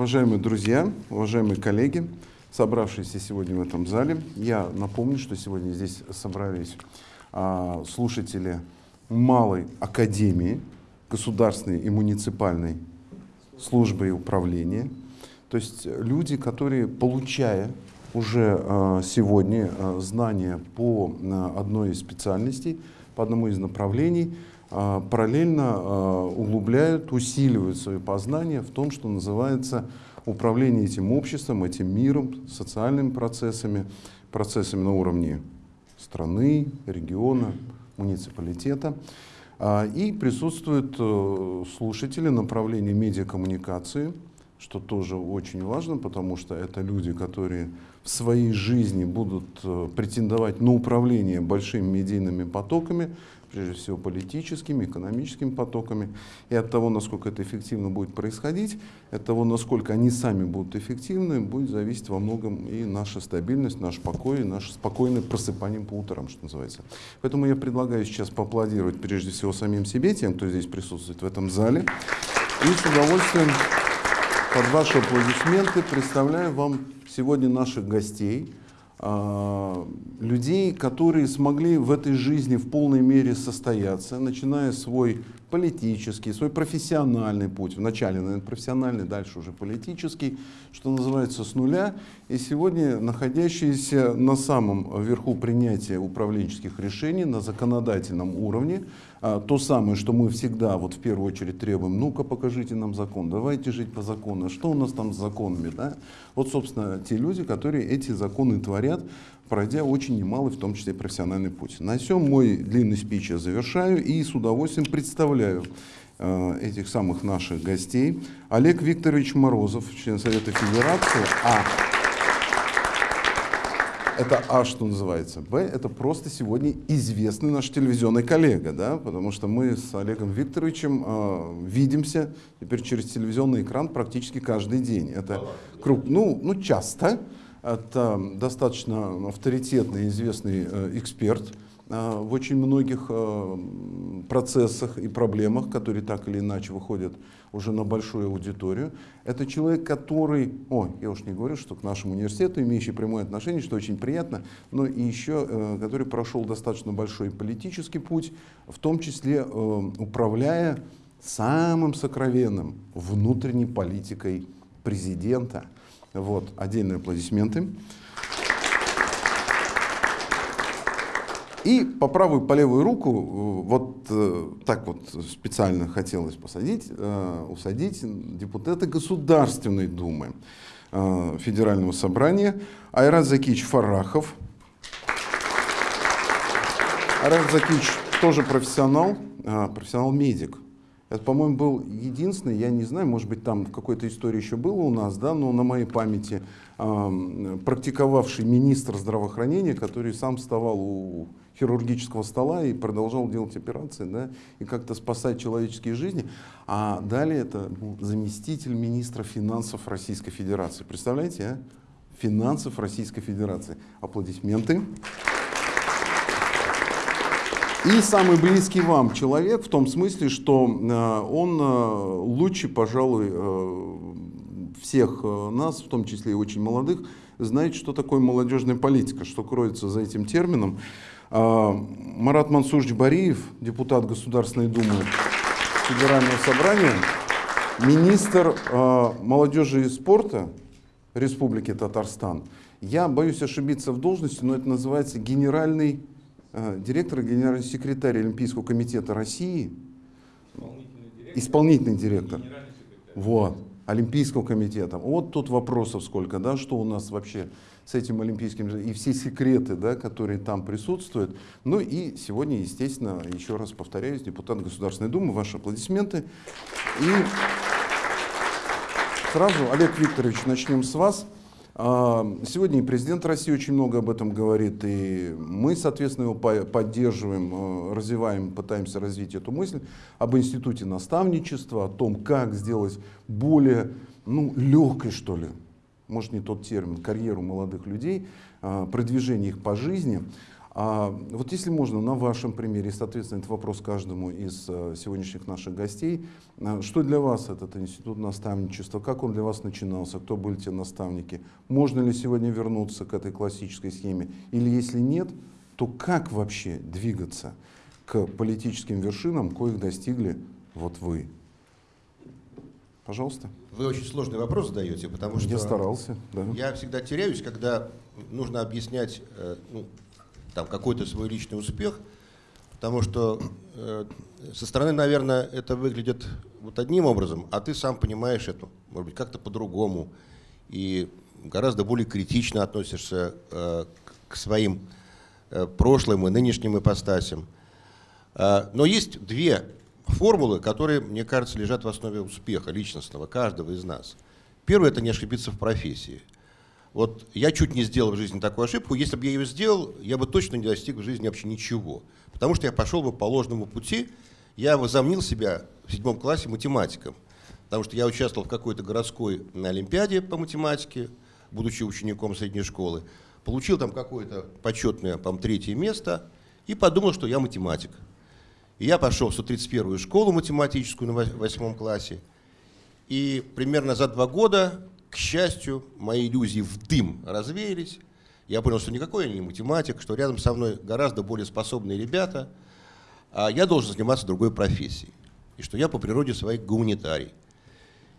Уважаемые друзья, уважаемые коллеги, собравшиеся сегодня в этом зале, я напомню, что сегодня здесь собрались а, слушатели Малой Академии Государственной и муниципальной службы и управления. То есть люди, которые, получая уже а, сегодня а, знания по а, одной из специальностей, по одному из направлений, параллельно а, углубляют, усиливают свои познания в том, что называется управление этим обществом, этим миром, социальными процессами, процессами на уровне страны, региона, муниципалитета. А, и присутствуют э, слушатели направления медиакоммуникации, что тоже очень важно, потому что это люди, которые в своей жизни будут э, претендовать на управление большими медийными потоками, прежде всего политическими, экономическими потоками. И от того, насколько это эффективно будет происходить, от того, насколько они сами будут эффективны, будет зависеть во многом и наша стабильность, наш покой, и наше спокойное просыпание по утрам, что называется. Поэтому я предлагаю сейчас поаплодировать прежде всего самим себе, тем, кто здесь присутствует в этом зале. И с удовольствием под ваши аплодисменты представляю вам сегодня наших гостей, людей, которые смогли в этой жизни в полной мере состояться, начиная свой политический, свой профессиональный путь, вначале, наверное, профессиональный, дальше уже политический, что называется, с нуля, и сегодня находящиеся на самом верху принятия управленческих решений на законодательном уровне, то самое, что мы всегда вот в первую очередь требуем, ну-ка покажите нам закон, давайте жить по закону, что у нас там с законами, да? Вот, собственно, те люди, которые эти законы творят, пройдя очень немалый, в том числе профессиональный путь. На всем мой длинный спич я завершаю и с удовольствием представляю э, этих самых наших гостей. Олег Викторович Морозов, член Совета Федерации, а это А, что называется. Б, это просто сегодня известный наш телевизионный коллега, да, потому что мы с Олегом Викторовичем э, видимся теперь через телевизионный экран практически каждый день. Это круг, ну, ну часто, это достаточно авторитетный, известный э, эксперт э, в очень многих э, процессах и проблемах, которые так или иначе выходят уже на большую аудиторию. Это человек, который, о, я уж не говорю, что к нашему университету, имеющий прямое отношение, что очень приятно, но и еще, который прошел достаточно большой политический путь, в том числе управляя самым сокровенным внутренней политикой президента – вот, отдельные аплодисменты. И по правую, по левую руку, э, вот э, так вот специально хотелось посадить, э, усадить депутата Государственной Думы Федерального собрания Айрат Закич Фарахов. Айрат Закич тоже профессионал, профессионал-медик. Это, по-моему, был единственный, я не знаю, может быть, там в какой-то истории еще было у нас, да, но на моей памяти э, практиковавший министр здравоохранения, который сам вставал у хирургического стола и продолжал делать операции, да, и как-то спасать человеческие жизни. А далее это был заместитель министра финансов Российской Федерации. Представляете, а? Финансов Российской Федерации. Аплодисменты. И самый близкий вам человек в том смысле, что э, он э, лучше, пожалуй, э, всех нас, в том числе и очень молодых, знает, что такое молодежная политика, что кроется за этим термином. Марат Мансурович Бариев, депутат Государственной Думы Федерального собрания, министр молодежи и спорта Республики Татарстан. Я боюсь ошибиться в должности, но это называется генеральный Э, директор генеральный секретарь Олимпийского комитета России, исполнительный директор, исполнительный директор. вот, Олимпийского комитета. Вот тут вопросов сколько, да, что у нас вообще с этим олимпийским, и все секреты, да, которые там присутствуют. Ну и сегодня, естественно, еще раз повторяюсь, депутат Государственной Думы, ваши аплодисменты. И сразу, Олег Викторович, начнем с вас. А, сегодня и президент России очень много об этом говорит, и мы, соответственно, его поддерживаем, э, развиваем, пытаемся развить эту мысль об институте наставничества, о том, как сделать более ну, легкой, что ли, может не тот термин, карьеру молодых людей, а, продвижение их по жизни. А вот если можно, на вашем примере, соответственно, это вопрос каждому из э, сегодняшних наших гостей, э, что для вас этот институт наставничества, как он для вас начинался, кто были те наставники, можно ли сегодня вернуться к этой классической схеме, или если нет, то как вообще двигаться к политическим вершинам, коих достигли вот вы? Пожалуйста. Вы очень сложный вопрос задаете, потому что... Я старался, да. Я всегда теряюсь, когда нужно объяснять э, ну, там какой-то свой личный успех, потому что э, со стороны, наверное, это выглядит вот одним образом, а ты сам понимаешь это, может быть, как-то по-другому, и гораздо более критично относишься э, к своим э, прошлым и нынешним ипостасям. Э, но есть две формулы, которые, мне кажется, лежат в основе успеха личностного каждого из нас. Первое – это не ошибиться в профессии – вот я чуть не сделал в жизни такую ошибку. Если бы я ее сделал, я бы точно не достиг в жизни вообще ничего. Потому что я пошел бы по ложному пути. Я возомнил себя в седьмом классе математиком. Потому что я участвовал в какой-то городской олимпиаде по математике, будучи учеником средней школы. Получил там какое-то почетное, по третье место и подумал, что я математик. Я пошел в 131-ю школу математическую на восьмом классе. И примерно за два года к счастью, мои иллюзии в дым развеялись. Я понял, что никакой я не математик, что рядом со мной гораздо более способные ребята, а я должен заниматься другой профессией. И что я по природе своей гуманитарий.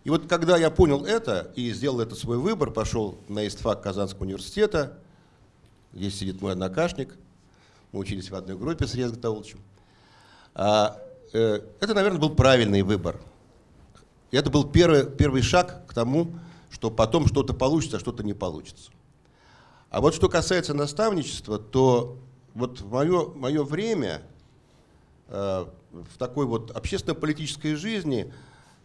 И вот когда я понял это и сделал этот свой выбор, пошел на истфак Казанского университета, здесь сидит мой однокашник, мы учились в одной группе с Резго. А, э, это, наверное, был правильный выбор. Это был первый, первый шаг к тому, что потом что-то получится, а что-то не получится. А вот что касается наставничества, то вот в мое, мое время э, в такой вот общественно-политической жизни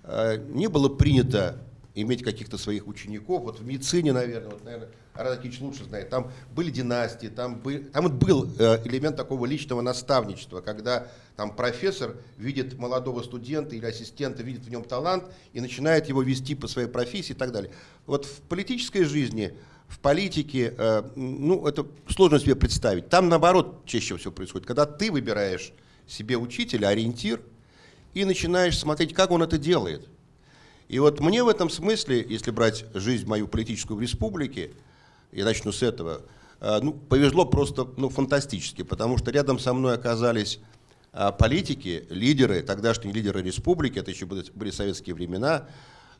э, не было принято иметь каких-то своих учеников. Вот в медицине, наверное, вот, наверное, Арадакич лучше знает, там были династии, там, был, там был э, элемент такого личного наставничества, когда там профессор видит молодого студента или ассистента, видит в нем талант и начинает его вести по своей профессии и так далее. Вот в политической жизни, в политике, э, ну, это сложно себе представить. Там, наоборот, чаще всего происходит, когда ты выбираешь себе учителя, ориентир, и начинаешь смотреть, как он это делает – и вот мне в этом смысле, если брать жизнь мою политическую в республике, я начну с этого, э, ну, повезло просто ну, фантастически, потому что рядом со мной оказались а, политики, лидеры, тогдашние лидеры республики, это еще были, были советские времена,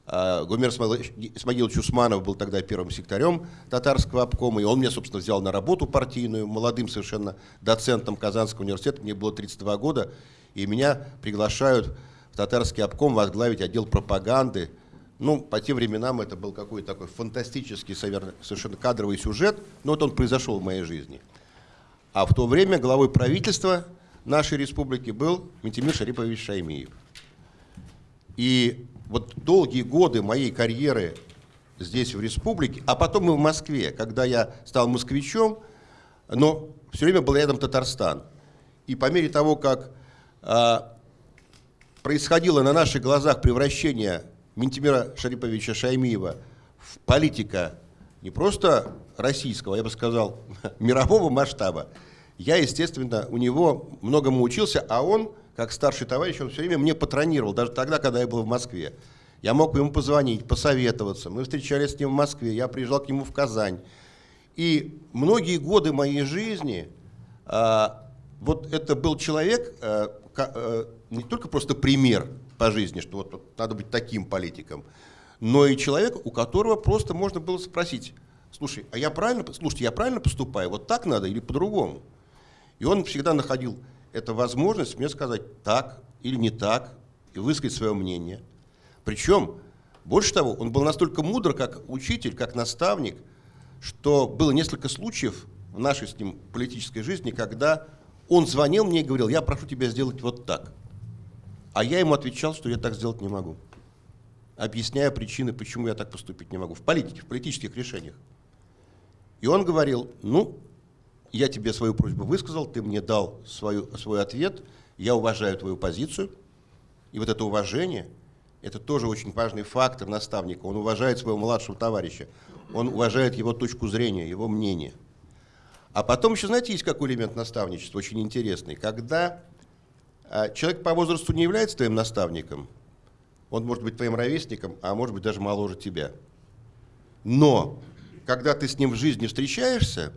а, Гумер Исмагилович Усманов был тогда первым секретарем татарского обкома, и он меня, собственно, взял на работу партийную, молодым совершенно доцентом Казанского университета, мне было 32 года, и меня приглашают татарский обком возглавить отдел пропаганды. Ну, по тем временам это был какой-то такой фантастический, совершенно кадровый сюжет, но вот он произошел в моей жизни. А в то время главой правительства нашей республики был Ментимир Шарипович Шаймиев. И вот долгие годы моей карьеры здесь, в республике, а потом и в Москве, когда я стал москвичом, но все время был рядом Татарстан. И по мере того, как а, происходило на наших глазах превращение Ментимира Шариповича Шаймиева в политика не просто российского, я бы сказал, мирового масштаба, я, естественно, у него многому учился, а он, как старший товарищ, он все время мне патронировал, даже тогда, когда я был в Москве. Я мог ему позвонить, посоветоваться. Мы встречались с ним в Москве, я приезжал к нему в Казань. И многие годы моей жизни а, вот это был человек, а, а, не только просто пример по жизни, что вот надо быть таким политиком, но и человек, у которого просто можно было спросить, слушай, а я правильно, слушайте, я правильно поступаю, вот так надо или по-другому? И он всегда находил эту возможность мне сказать так или не так, и высказать свое мнение. Причем, больше того, он был настолько мудр, как учитель, как наставник, что было несколько случаев в нашей с ним политической жизни, когда он звонил мне и говорил, я прошу тебя сделать вот так. А я ему отвечал, что я так сделать не могу. Объясняя причины, почему я так поступить не могу. В политике, в политических решениях. И он говорил, ну, я тебе свою просьбу высказал, ты мне дал свою, свой ответ, я уважаю твою позицию. И вот это уважение, это тоже очень важный фактор наставника. Он уважает своего младшего товарища, он уважает его точку зрения, его мнение. А потом еще, знаете, есть какой элемент наставничества, очень интересный. Когда человек по возрасту не является твоим наставником, он может быть твоим ровесником, а может быть даже моложе тебя. Но когда ты с ним в жизни встречаешься,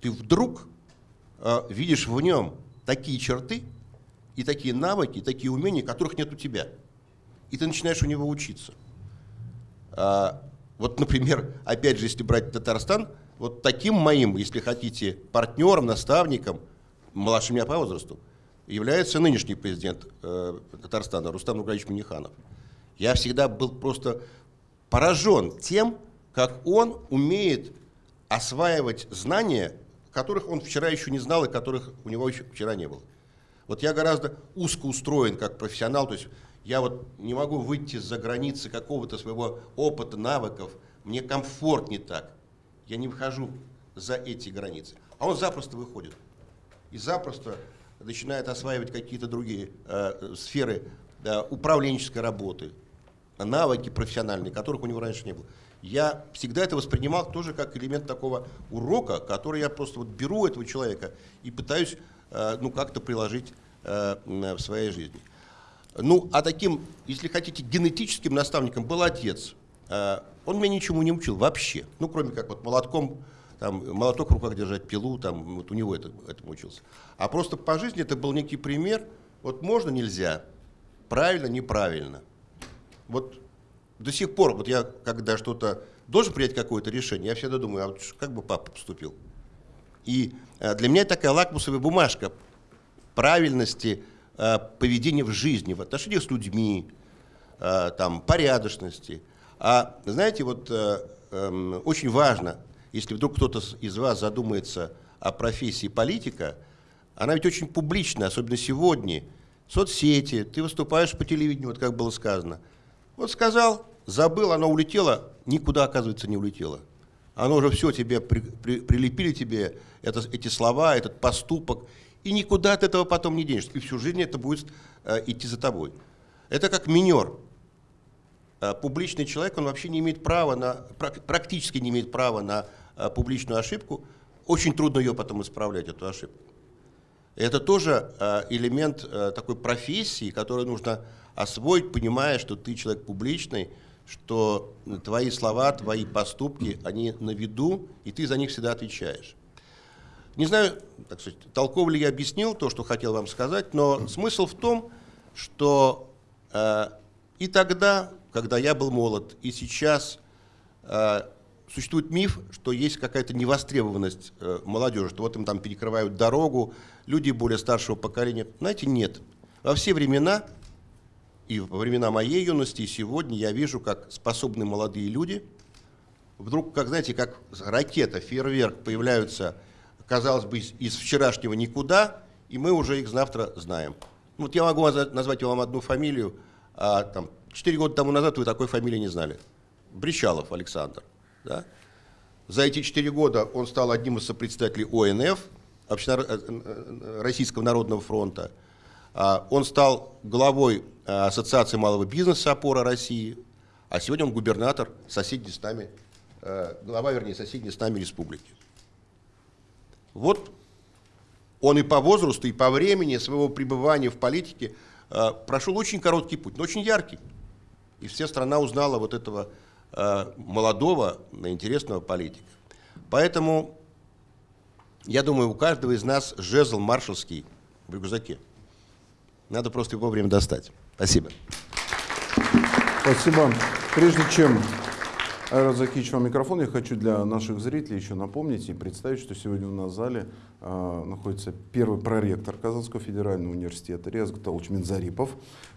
ты вдруг э, видишь в нем такие черты и такие навыки, и такие умения, которых нет у тебя. И ты начинаешь у него учиться. А, вот, например, опять же, если брать Татарстан, вот таким моим, если хотите, партнером, наставником, младше меня по возрасту, является нынешний президент э, Татарстана Рустам Нургалевич Миниханов. Я всегда был просто поражен тем, как он умеет осваивать знания, которых он вчера еще не знал и которых у него еще вчера не было. Вот я гораздо узко устроен как профессионал, то есть я вот не могу выйти за границы какого-то своего опыта, навыков, мне комфортнее так. Я не выхожу за эти границы. А он запросто выходит. И запросто начинает осваивать какие-то другие э, сферы э, управленческой работы, навыки профессиональные, которых у него раньше не было. Я всегда это воспринимал тоже как элемент такого урока, который я просто вот беру этого человека и пытаюсь э, ну, как-то приложить э, в своей жизни. Ну, а таким, если хотите, генетическим наставником был отец. Э, он меня ничему не учил вообще, ну, кроме как вот молотком, там, молоток в руках держать, пилу, там, вот у него это, этому учился. А просто по жизни это был некий пример, вот можно, нельзя, правильно, неправильно. Вот до сих пор, вот я, когда что-то должен принять какое-то решение, я всегда думаю, а вот как бы папа поступил? И э, для меня такая лакмусовая бумажка правильности э, поведения в жизни, в отношениях с людьми, э, там, порядочности. А знаете, вот эм, очень важно, если вдруг кто-то из вас задумается о профессии политика, она ведь очень публичная, особенно сегодня. Соцсети, ты выступаешь по телевидению, вот как было сказано – вот сказал, забыл, оно улетело, никуда, оказывается, не улетело. Оно уже все тебе, при, при, прилепили тебе это, эти слова, этот поступок, и никуда от этого потом не денешься. И всю жизнь это будет э, идти за тобой. Это как минер. Э, публичный человек, он вообще не имеет права на, практически не имеет права на публичную ошибку. Очень трудно ее потом исправлять, эту ошибку. Это тоже э, элемент э, такой профессии, которую нужно освоить, понимая, что ты человек публичный, что твои слова, твои поступки, они на виду, и ты за них всегда отвечаешь. Не знаю, так сказать, толково ли я объяснил то, что хотел вам сказать, но смысл в том, что э, и тогда, когда я был молод, и сейчас э, существует миф, что есть какая-то невостребованность э, молодежи, что вот им там перекрывают дорогу, люди более старшего поколения. Знаете, нет. Во все времена и во времена моей юности, и сегодня я вижу, как способные молодые люди вдруг, как знаете, как ракета, фейерверк появляются, казалось бы, из, из вчерашнего никуда, и мы уже их завтра знаем. Вот я могу назвать вам одну фамилию, а там, 4 года тому назад вы такой фамилии не знали. Бричалов Александр. Да? За эти 4 года он стал одним из сопредседателей ОНФ. Э, э, Российского народного фронта. А, он стал главой Э, Ассоциации малого бизнеса «Опора России», а сегодня он губернатор соседней с нами, глава, вернее, соседней с нами республики. Вот он и по возрасту, и по времени своего пребывания в политике прошел очень короткий путь, но очень яркий. И вся страна узнала вот этого молодого, интересного политика. Поэтому, я думаю, у каждого из нас жезл маршалский в рюкзаке. Надо просто его вовремя достать. Спасибо. Спасибо. Прежде чем Айрат Закич вам микрофон, я хочу для наших зрителей еще напомнить и представить, что сегодня у нас в зале э, находится первый проректор Казанского федерального университета Резг Талуч Минзарипов,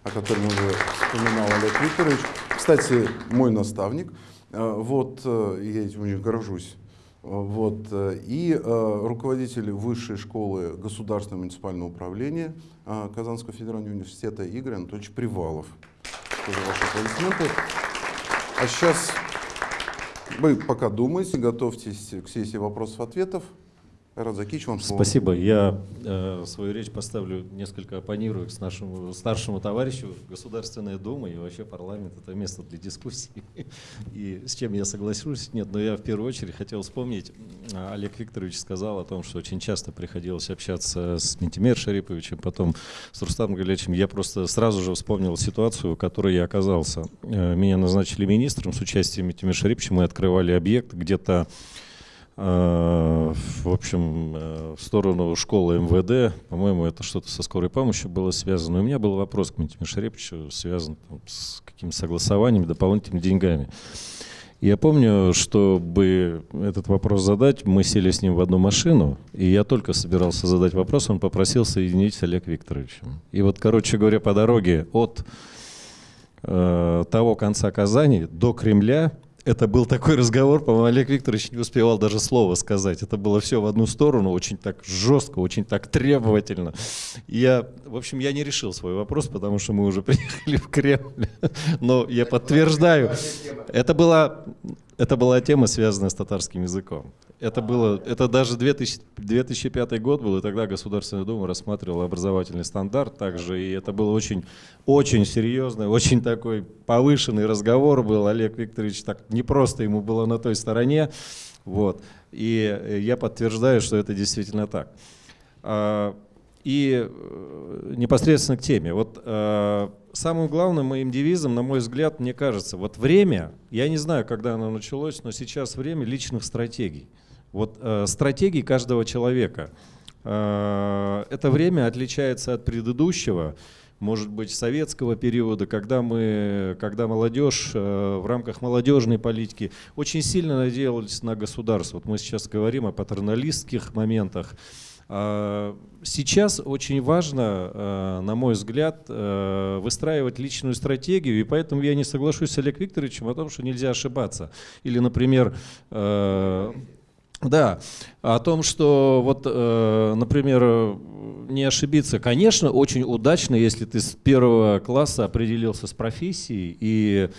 о котором уже вспоминал Олег Викторович. Кстати, мой наставник. Э, вот, э, я этим очень горжусь. Вот, э, и руководитель Высшей школы государственного муниципального управления Казанского федерального университета Игорь Анатольевич Привалов. Тоже ваши аплодисменты. А сейчас вы пока думайте, готовьтесь к сессии вопросов-ответов. Айрат Закич, вам. Спасибо. Я э, свою речь поставлю несколько оппонирую с нашему старшему товарищу. Государственная Дума и вообще парламент – это место для дискуссии. И с чем я соглашусь? Нет, но я в первую очередь хотел вспомнить, Олег Викторович сказал о том, что очень часто приходилось общаться с Ментимер Шариповичем, потом с Рустамом Галячем. Я просто сразу же вспомнил ситуацию, в которой я оказался. Э, меня назначили министром с участием Ментимер Шариповича. Мы открывали объект где-то в общем, э, в сторону школы МВД, по-моему, это что-то со скорой помощью было связано. у меня был вопрос к Митиме Шарепчу, связан там, с какими-то согласованиями, дополнительными деньгами. Я помню, чтобы этот вопрос задать, мы сели с ним в одну машину, и я только собирался задать вопрос, он попросил соединить с Олег Викторовичем. И вот, короче говоря, по дороге от э, того конца Казани до Кремля это был такой разговор, по-моему, Олег Викторович не успевал даже слова сказать. Это было все в одну сторону, очень так жестко, очень так требовательно. Я, в общем, я не решил свой вопрос, потому что мы уже приехали в Кремль. Но я подтверждаю, это была, это была тема, связанная с татарским языком. Это было, это даже 2000, 2005 год был, и тогда Государственная Дума рассматривала образовательный стандарт также, и это был очень, очень серьезный, очень такой повышенный разговор был. Олег Викторович так не просто ему было на той стороне, вот. И я подтверждаю, что это действительно так. А, и э, непосредственно к теме. Вот э, самым главным моим девизом, на мой взгляд, мне кажется, вот время, я не знаю, когда оно началось, но сейчас время личных стратегий. Вот э, стратегии каждого человека. Э, это время отличается от предыдущего, может быть, советского периода, когда мы, когда молодежь э, в рамках молодежной политики очень сильно надеялась на государство. Вот мы сейчас говорим о патерналистских моментах. Э, сейчас очень важно, э, на мой взгляд, э, выстраивать личную стратегию, и поэтому я не соглашусь с Олег Викторовичем о том, что нельзя ошибаться. Или, например, э, да, о том, что вот, э, например, не ошибиться, конечно, очень удачно, если ты с первого класса определился с профессией и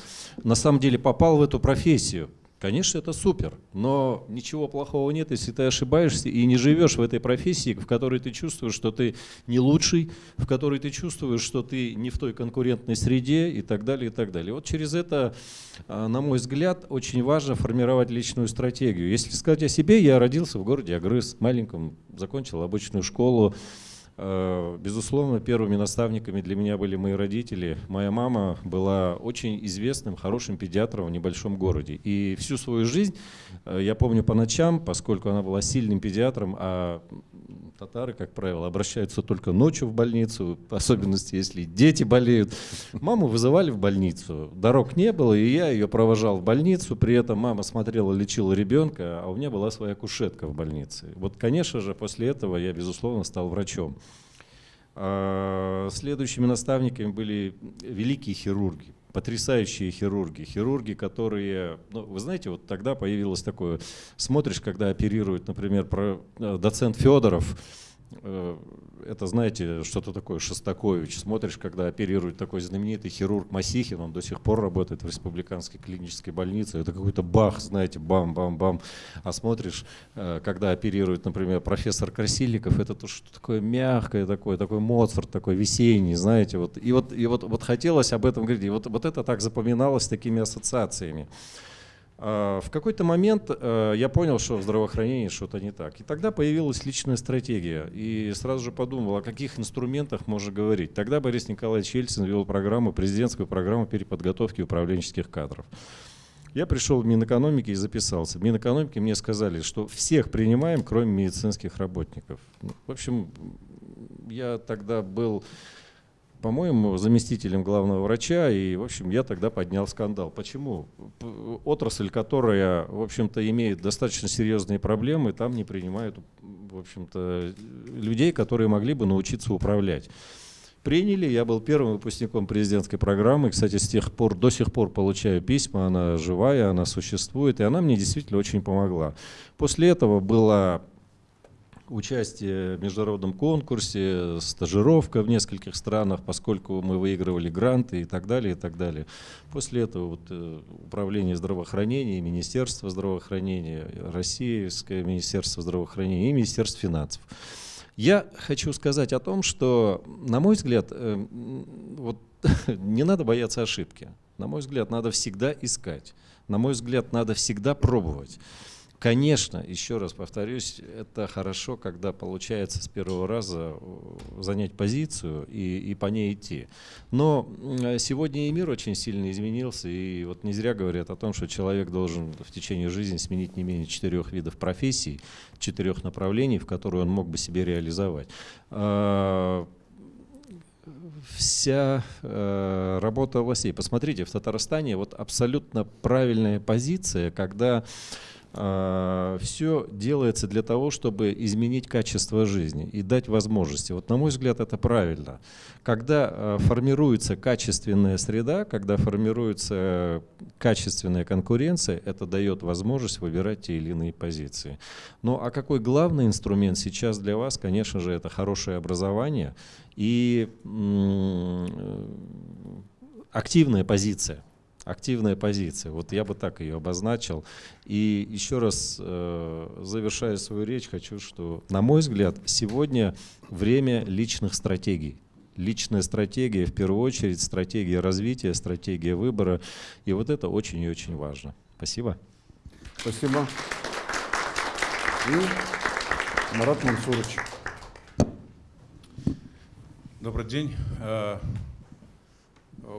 на самом деле попал в эту профессию. Конечно, это супер, но ничего плохого нет, если ты ошибаешься и не живешь в этой профессии, в которой ты чувствуешь, что ты не лучший, в которой ты чувствуешь, что ты не в той конкурентной среде и так далее, и так далее. Вот через это, а, на мой взгляд, очень важно формировать личную стратегию. Если сказать о себе, я родился в городе Агрыз, маленьком, закончил обычную школу, безусловно, первыми наставниками для меня были мои родители. Моя мама была очень известным, хорошим педиатром в небольшом городе. И всю свою жизнь, э, я помню по ночам, поскольку она была сильным педиатром, а татары, как правило, обращаются только ночью в больницу, в особенности, если дети болеют. Маму вызывали в больницу. Дорог не было, и я ее провожал в больницу. При этом мама смотрела, лечила ребенка, а у меня была своя кушетка в больнице. Вот, конечно же, после этого я, безусловно, стал врачом. А, следующими наставниками были великие хирурги, потрясающие хирурги, хирурги, которые, ну, вы знаете, вот тогда появилось такое, смотришь, когда оперирует, например, про, э, доцент Федоров, это, знаете, что-то такое Шостакович. Смотришь, когда оперирует такой знаменитый хирург Масихин, он до сих пор работает в республиканской клинической больнице. Это какой-то бах, знаете, бам-бам-бам. А смотришь, э, когда оперирует, например, профессор Красильников, это то, что такое мягкое, такое, такой Моцарт, такой весенний, знаете. Вот. И, вот, и вот, вот хотелось об этом говорить. И вот, вот это так запоминалось такими ассоциациями. А, в какой-то момент э, я понял, что в здравоохранении что-то не так. И тогда появилась личная стратегия. И сразу же подумал, о каких инструментах можно говорить. Тогда Борис Николаевич Ельцин вел программу, президентскую программу переподготовки управленческих кадров. Я пришел в Минэкономики и записался. В Минэкономике мне сказали, что всех принимаем, кроме медицинских работников. Ну, в общем, я тогда был по-моему, заместителем главного врача, и, в общем, я тогда поднял скандал. Почему? Отрасль, которая, в общем-то, имеет достаточно серьезные проблемы, там не принимают, в общем-то, людей, которые могли бы научиться управлять. Приняли, я был первым выпускником президентской программы, кстати, с тех пор, до сих пор получаю письма, она живая, она существует, и она мне действительно очень помогла. После этого была участие в международном конкурсе, стажировка в нескольких странах, поскольку мы выигрывали гранты и так далее, и так далее. После этого вот, э, управление здравоохранения, Министерство здравоохранения, Российское Министерство здравоохранения и Министерство финансов. Я хочу сказать о том, что, на мой взгляд, э, вот, не надо бояться ошибки. На мой взгляд, надо всегда искать. На мой взгляд, надо всегда пробовать. Конечно, еще раз повторюсь, это хорошо, когда получается с первого раза э, занять позицию и, и по ней идти. Но сегодня и мир очень сильно изменился, и вот не зря говорят о том, что человек должен в течение жизни сменить не менее четырех видов профессий, четырех направлений, в которые он мог бы себе реализовать а, вся э, работа властей. Посмотрите, в Татарстане вот абсолютно правильная позиция, когда все делается для того, чтобы изменить качество жизни и дать возможности. Вот на мой взгляд это правильно. Когда а, формируется качественная среда, когда формируется качественная конкуренция, это дает возможность выбирать те или иные позиции. Ну а какой главный инструмент сейчас для вас, конечно же, это хорошее образование и активная позиция активная позиция. Вот я бы так ее обозначил. И еще раз, э, завершая свою речь, хочу, что, на мой взгляд, сегодня время личных стратегий. Личная стратегия, в первую очередь, стратегия развития, стратегия выбора. И вот это очень и очень важно. Спасибо. Спасибо. И Марат Мансурович. Добрый день. Э,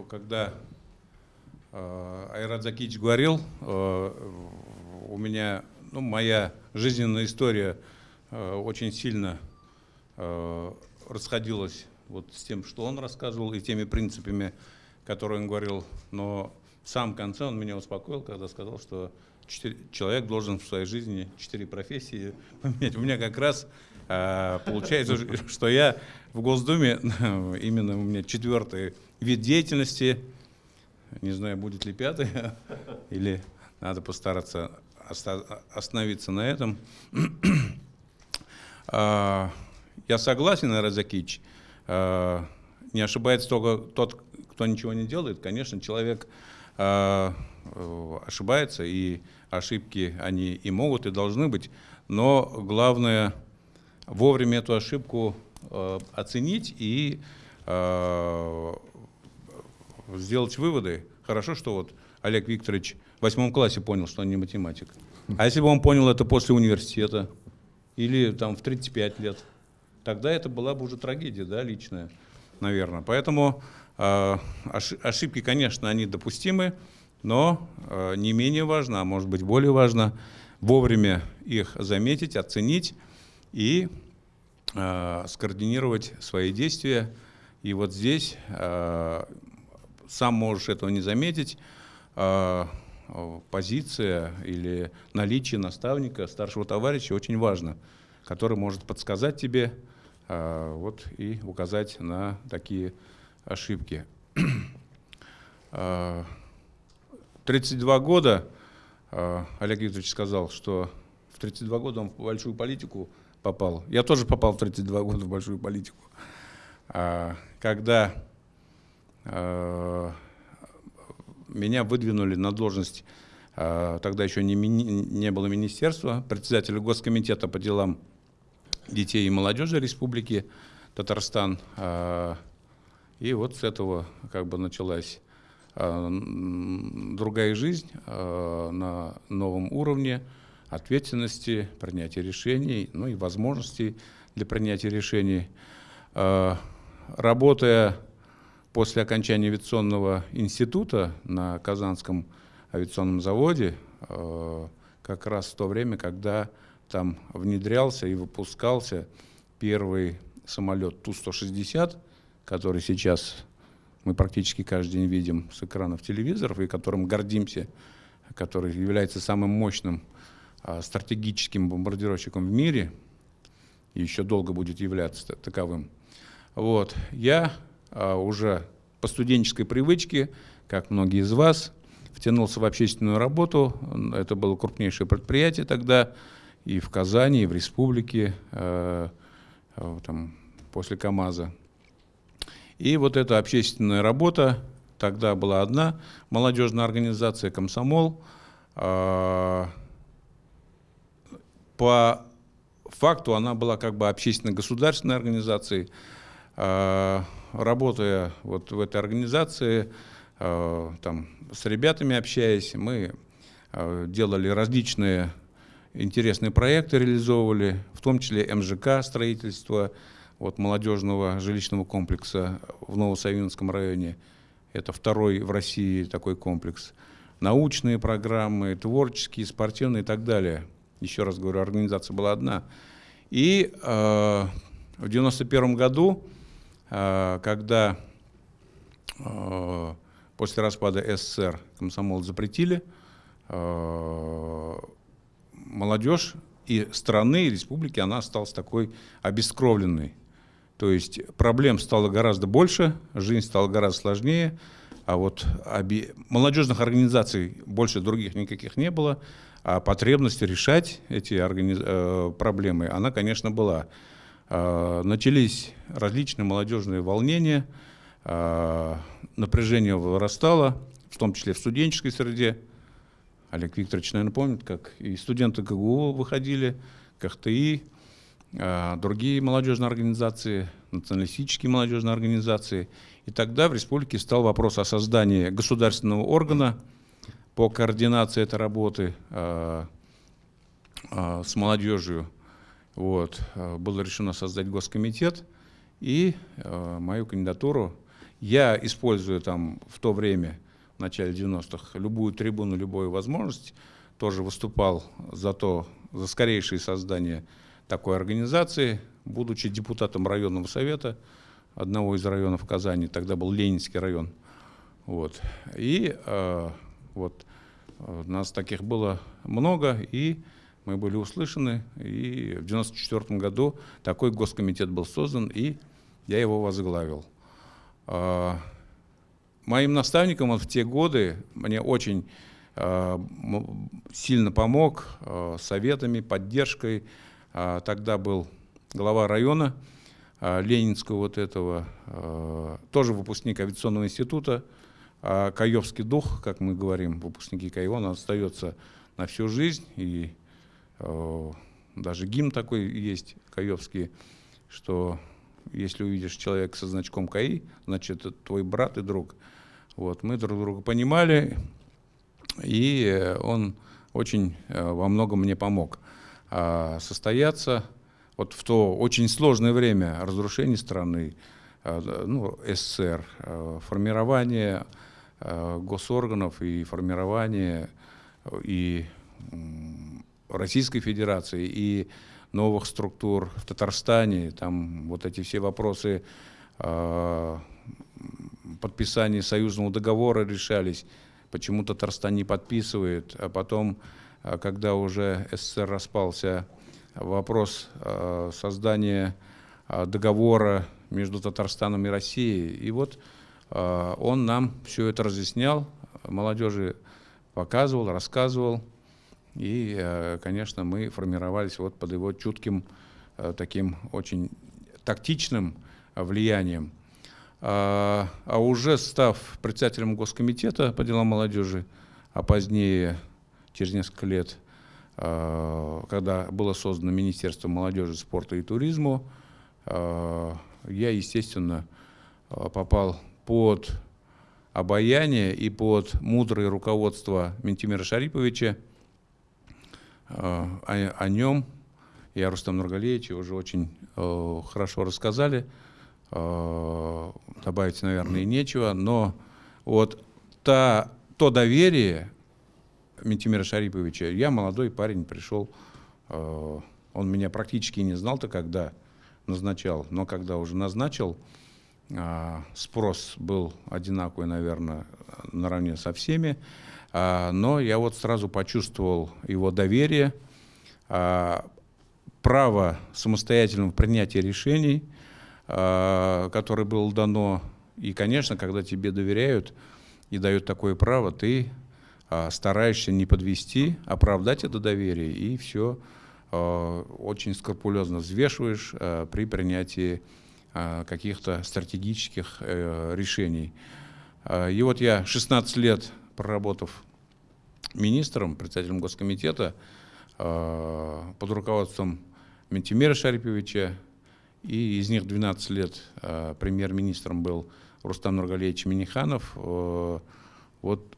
когда Айрат Закич говорил, э, у меня, ну, моя жизненная история э, очень сильно расходилась вот с тем, что он рассказывал, и теми принципами, которые он говорил. Но в самом конце он меня успокоил, когда сказал, что человек должен в своей жизни четыре профессии поменять. У меня как раз получается, что я в Госдуме, именно у меня четвертый вид деятельности – не знаю, будет ли пятый, или надо постараться остановиться на этом. А, я согласен, Разакич. А, не ошибается только тот, кто ничего не делает. Конечно, человек а, ошибается, и ошибки они и могут, и должны быть. Но главное вовремя эту ошибку оценить и сделать выводы. Хорошо, что вот Олег Викторович в восьмом классе понял, что он не математик. А если бы он понял это после университета или там в 35 лет, тогда это была бы уже трагедия, да, личная, наверное. Поэтому э, ошибки, конечно, они допустимы, но э, не менее важно, а может быть более важно, вовремя их заметить, оценить и э, скоординировать свои действия. И вот здесь э, сам можешь этого не заметить, а, позиция или наличие наставника, старшего товарища очень важно, который может подсказать тебе а, вот, и указать на такие ошибки. 32 а, года, Олег Викторович сказал, что в 32 года он в большую политику попал. Я тоже попал в 32 года в большую политику. Когда меня выдвинули на должность, э, тогда еще не, не было министерства, председателя Госкомитета по делам детей и молодежи Республики Татарстан. Э, и вот с этого как бы началась другая жизнь на новом уровне ответственности, принятия решений, ну и возможностей для принятия решений. Работая После окончания авиационного института на Казанском авиационном заводе, э, как раз в то время, когда там внедрялся и выпускался первый самолет Ту-160, который сейчас мы практически каждый день видим с экранов телевизоров и которым гордимся, который является самым мощным а, стратегическим бомбардировщиком в мире и еще долго будет являться таковым. Вот. Я уже по студенческой привычке, как многие из вас, втянулся в общественную работу. Это было крупнейшее предприятие тогда. и в Казани, и в республике, э, э, там, после КАМАЗа. И вот эта общественная работа, тогда была одна молодежная организация «Комсомол». Э, по факту она была как бы общественно-государственной организацией. Работая вот в этой организации, э, там, с ребятами общаясь, мы э, делали различные интересные проекты, реализовывали, в том числе МЖК строительство вот, молодежного жилищного комплекса в Новосавинском районе. Это второй в России такой комплекс. Научные программы, творческие, спортивные и так далее. Еще раз говорю, организация была одна. И э, в 1991 году, когда э, после распада СССР комсомол запретили, э, молодежь и страны, и республики, она осталась такой обескровленной. То есть проблем стало гораздо больше, жизнь стала гораздо сложнее, а вот оби... молодежных организаций больше других никаких не было, а потребность решать эти организ... э, проблемы, она, конечно, была. Э, начались различные молодежные волнения, э, напряжение вырастало, в том числе в студенческой среде, Олег Викторович, наверное, помнит, как и студенты КГУ выходили, КХТИ, а, другие молодежные организации, националистические молодежные организации. И тогда в республике стал вопрос о создании государственного органа по координации этой работы а, а, с молодежью. Вот. Было решено создать госкомитет, и мою кандидатуру я использую там в то время в начале 90-х любую трибуну, любую возможность, тоже выступал за то, за скорейшее создание такой организации, будучи депутатом районного совета одного из районов Казани, тогда был Ленинский район. Вот. И э, вот э, нас таких было много, и мы были услышаны. И в 1994 году такой госкомитет был создан, и я его возглавил. Э, Моим наставником он в те годы мне очень э, сильно помог э, советами, поддержкой. Тогда был глава района Ленинского вот этого, тоже выпускник авиационного института. А Каевский дух, как мы говорим, выпускники Каева, он остается на всю жизнь. И даже гимн такой есть, Каевский, что если увидишь человека со значком КАИ, значит, это твой брат и друг. Вот, мы друг друга понимали, и э, он очень э, во многом мне помог а, состояться вот в то очень сложное время разрушения страны, э, ну, СССР, формирование госорганов и формирование и Российской Федерации, и новых структур в Татарстане, там вот эти все вопросы подписания союзного договора решались, почему Татарстан не подписывает, а потом, а, когда уже СССР распался, вопрос а, создания а, договора между Татарстаном и Россией. И вот он нам все это разъяснял, молодежи показывал, рассказывал. И, конечно, мы формировались вот под его чутким, таким очень тактичным влиянием. А, а уже став председателем Госкомитета по делам молодежи, а позднее, через несколько лет, а, когда было создано Министерство молодежи, спорта и туризма, я, естественно, попал под обаяние и под мудрое руководство Ментимира Шариповича. О, о нем и о Рустам Нургалеевиче уже очень хорошо рассказали. Э, добавить, наверное, и нечего, но вот та, то доверие Ментимира Шариповича, я молодой парень, пришел, э, он меня практически не знал-то, когда назначал, но когда уже назначил, э, спрос был одинаковый, наверное, наравне со всеми, но я вот сразу почувствовал его доверие, право самостоятельного принятия решений – а, которое было дано. И, конечно, когда тебе доверяют и дают такое право, ты а, стараешься не подвести, оправдать это доверие и все очень скрупулезно взвешиваешь при принятии каких-то стратегических э, решений. И вот я 16 лет проработав министром, председателем Госкомитета, э, под руководством Ментимира Шариповича, и из них 12 лет э, премьер-министром был Рустам Нургалевич Миниханов. Э, вот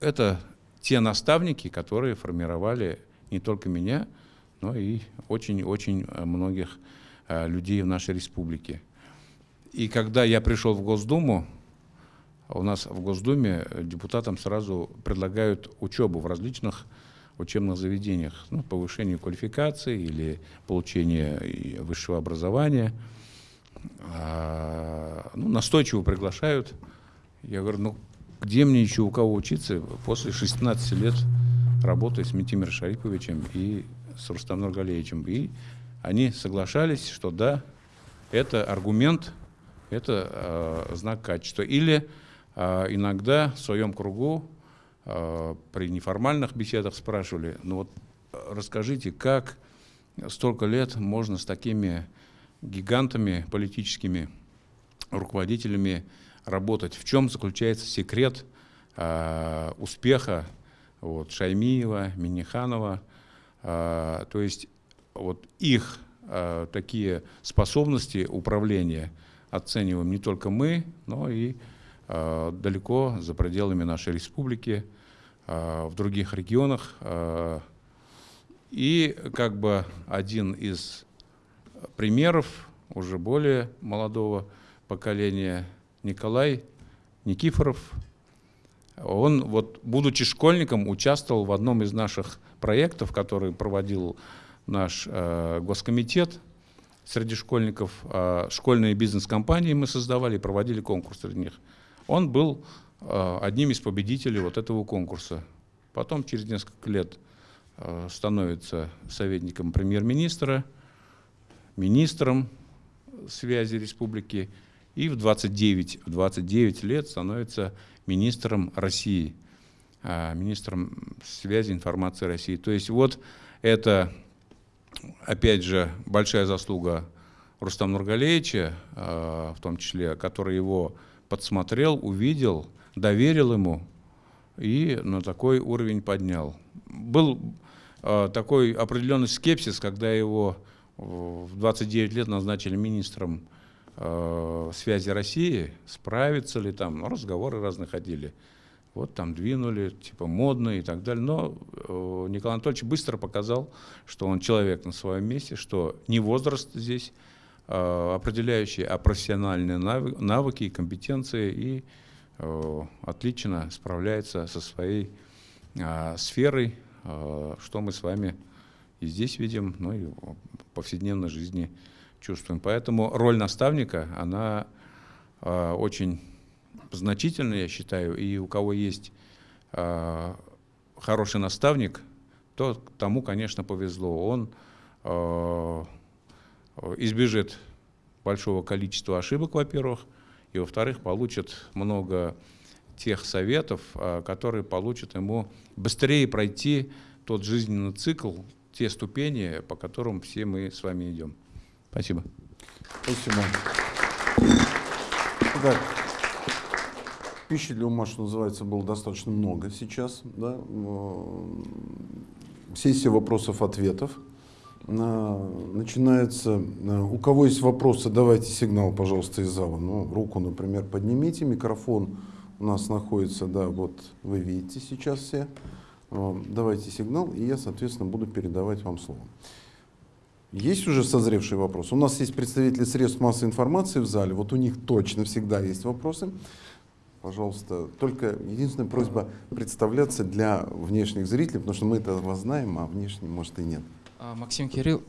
это те наставники, которые формировали не только меня, но и очень-очень многих людей в нашей республике. И когда я пришел в Госдуму, у нас в Госдуме депутатам сразу предлагают учебу в различных учебных заведениях, ну, повышение квалификации или получение высшего образования. А, ну, настойчиво приглашают. Я говорю, ну, где мне еще у кого учиться после 16 лет работы с Митимиром Шариповичем и с Рустам Нургалеевичем. И они соглашались, что да, это аргумент, это э, знак качества. Или э, иногда в своем кругу э, при неформальных беседах спрашивали, ну вот расскажите, как столько лет можно с такими гигантами политическими руководителями работать. В чем заключается секрет э, успеха вот, Шаймиева, Миниханова? Э, то есть вот их э, такие способности управления оцениваем не только мы, но и э, далеко за пределами нашей республики, э, в других регионах. Э, и как бы один из примеров уже более молодого поколения Николай Никифоров. Он, вот, будучи школьником, участвовал в одном из наших проектов, который проводил наш э, госкомитет среди школьников. Э, школьные бизнес-компании мы создавали и проводили конкурс среди них. Он был э, одним из победителей вот этого конкурса. Потом через несколько лет э, становится советником премьер-министра, министром связи республики и в 29, в 29 лет становится министром России, а, министром связи информации России. То есть вот это, опять же, большая заслуга Рустам Нургалевича, в том числе, который его подсмотрел, увидел, доверил ему и на такой уровень поднял. Был а, такой определенный скепсис, когда его в 29 лет назначили министром э, связи России, справится ли там, ну, разговоры разные ходили. Вот там двинули, типа модно и так далее. Но э, Николай Анатольевич быстро показал, что он человек на своем месте, что не возраст здесь э, определяющий, а профессиональные навыки и компетенции, и э, отлично справляется со своей э, сферой, что мы с вами и здесь видим, ну и в повседневной жизни чувствуем. Поэтому роль наставника, она очень значительная, я считаю, и у кого есть хороший наставник, то тому, конечно, повезло. Он избежит большого количества ошибок, во-первых, и, во-вторых, получит много тех советов, которые получат ему быстрее пройти тот жизненный цикл, те ступени, по которым все мы с вами идем. Спасибо. Спасибо. Так, пищи для ума, что называется, было достаточно много сейчас. Да? Сессия вопросов-ответов. Начинается. У кого есть вопросы, давайте сигнал, пожалуйста, из зала. Ну, руку, например, поднимите. Микрофон у нас находится, да, вот вы видите сейчас все. Давайте сигнал, и я, соответственно, буду передавать вам слово. Есть уже созревший вопрос? У нас есть представители средств массовой информации в зале, вот у них точно всегда есть вопросы. Пожалуйста, только единственная просьба представляться для внешних зрителей, потому что мы это вас знаем, а внешне, может, и нет. А, Максим Кирилл.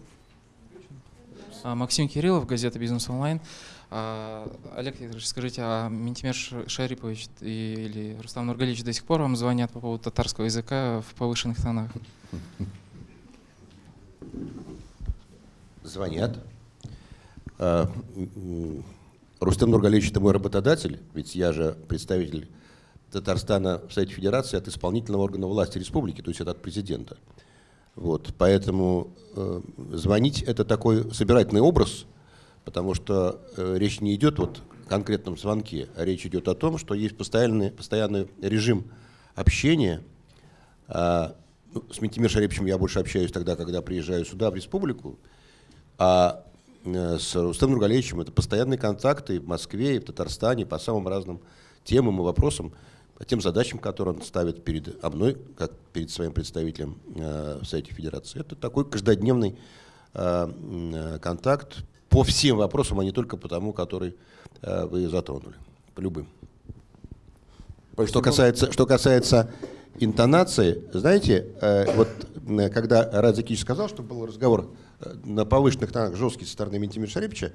А, Максим Кириллов, газета «Бизнес онлайн». А, Олег Викторович, скажите, а Ментимер Шарипович или Рустам Нургалевич до сих пор вам звонят по поводу татарского языка в повышенных тонах? звонят. Рустам Нургалевич – это мой работодатель, ведь я же представитель Татарстана в Совете Федерации от исполнительного органа власти республики, то есть от президента. Вот, поэтому э, звонить это такой собирательный образ, потому что э, речь не идет вот о конкретном звонке, а речь идет о том, что есть постоянный, постоянный режим общения. А, ну, с Ментимир Шариповичем я больше общаюсь тогда, когда приезжаю сюда, в республику, а э, с Рустемом Нургалевичем это постоянные контакты в Москве, и в Татарстане по самым разным темам и вопросам тем задачам, которые он ставит перед мной, как перед своим представителем э, в Совете Федерации. Это такой каждодневный э, э, контакт по всем вопросам, а не только по тому, который вы затронули, по любым. Спасибо. Что касается, что касается интонации, знаете, вот когда Радзикич сказал, что был разговор на повышенных тонах жесткий со стороны Ментимира Шарипча,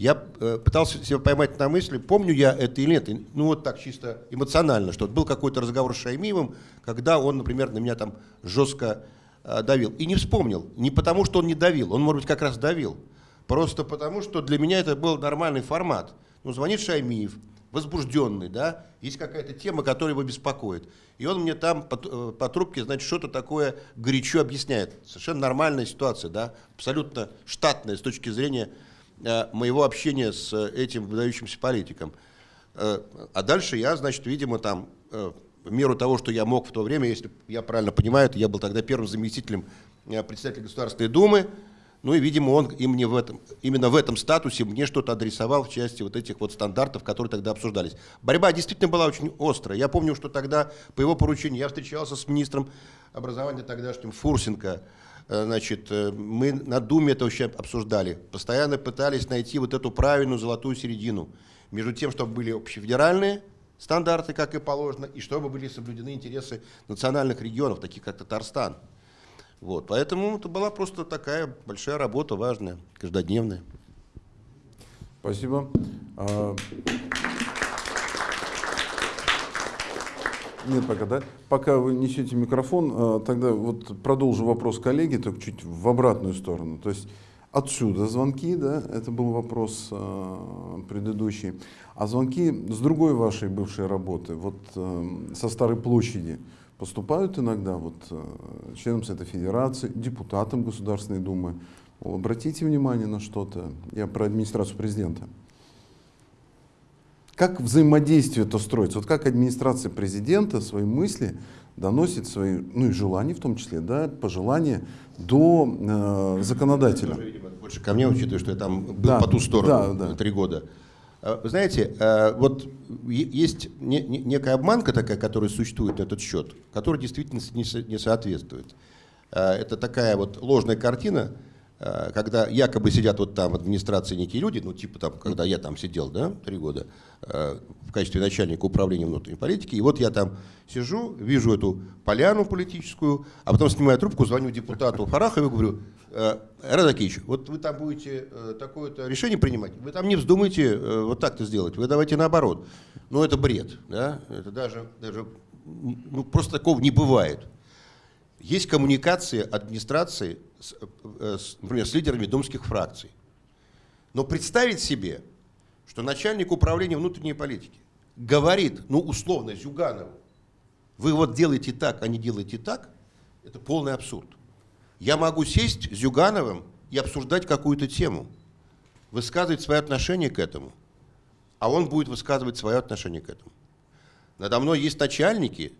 я э, пытался себя поймать на мысли, помню я это или нет. Ну вот так чисто эмоционально, что был какой-то разговор с Шаймиевым, когда он, например, на меня там жестко э, давил. И не вспомнил. Не потому, что он не давил, он, может быть, как раз давил. Просто потому, что для меня это был нормальный формат. Ну, звонит Шаймиев, возбужденный, да, есть какая-то тема, которая его беспокоит. И он мне там по, э, по трубке, значит, что-то такое горячо объясняет. Совершенно нормальная ситуация, да, абсолютно штатная с точки зрения моего общения с э, этим выдающимся политиком. Э, а дальше я, значит, видимо, там, э, в меру того, что я мог в то время, если я правильно понимаю, то я был тогда первым заместителем э, председателя Государственной Думы, ну и, видимо, он и мне в этом, именно в этом статусе мне что-то адресовал в части вот этих вот стандартов, которые тогда обсуждались. Борьба действительно была очень острая. Я помню, что тогда по его поручению я встречался с министром образования тогдашним Фурсенко. Э, Значит, э, мы на Думе это вообще обсуждали. Постоянно пытались найти вот эту правильную золотую середину между тем, чтобы были общефедеральные стандарты, как и положено, и чтобы были соблюдены интересы национальных регионов, таких как Татарстан. Вот, поэтому это была просто такая большая работа, важная, каждодневная. Спасибо. А, Нет, пока, да? Пока вы несете микрофон, а, тогда вот продолжу вопрос коллеги, только чуть в обратную сторону. То есть отсюда звонки, да, это был вопрос а, предыдущий. А звонки с другой вашей бывшей работы, вот а, со Старой площади, поступают иногда вот а, членам Совета Федерации, депутатам Государственной Думы. Обратите внимание на что-то. Я про администрацию президента. Как взаимодействие это строится? Вот как администрация президента свои мысли доносит свои, ну и желания в том числе, да, пожелания до э, законодателя. Тоже, видимо, больше ко мне, учитывая, что я там был Да, по ту сторону да, да. э, три года. Э, Вы знаете, э, вот есть не- не- некая обманка такая, которая существует на этот счет, которая действительно не со- не соответствует. Э, Это такая вот ложная картина, э, когда якобы сидят вот там в администрации некие люди, ну типа там, когда я там сидел, да, три года, э, в качестве начальника управления внутренней политики, и вот я там сижу, вижу эту поляну политическую, а потом снимаю трубку, звоню депутату Фарахову и говорю, э, Радакич, вот вы там будете э, такое-то решение принимать, вы там не вздумайте э, вот так-то сделать, вы давайте наоборот. Ну это бред, да, это даже, даже ну, просто такого не бывает. Есть коммуникация администрации, с, э, с, например, с лидерами думских фракций. Но представить себе, что начальник управления внутренней политики говорит, ну, условно, Зюганову, вы вот делаете так, а не делаете так, это полный абсурд. Я могу сесть с Зюгановым и обсуждать какую-то тему, высказывать свое отношение к этому, а он будет высказывать свое отношение к этому. Надо мной есть начальники,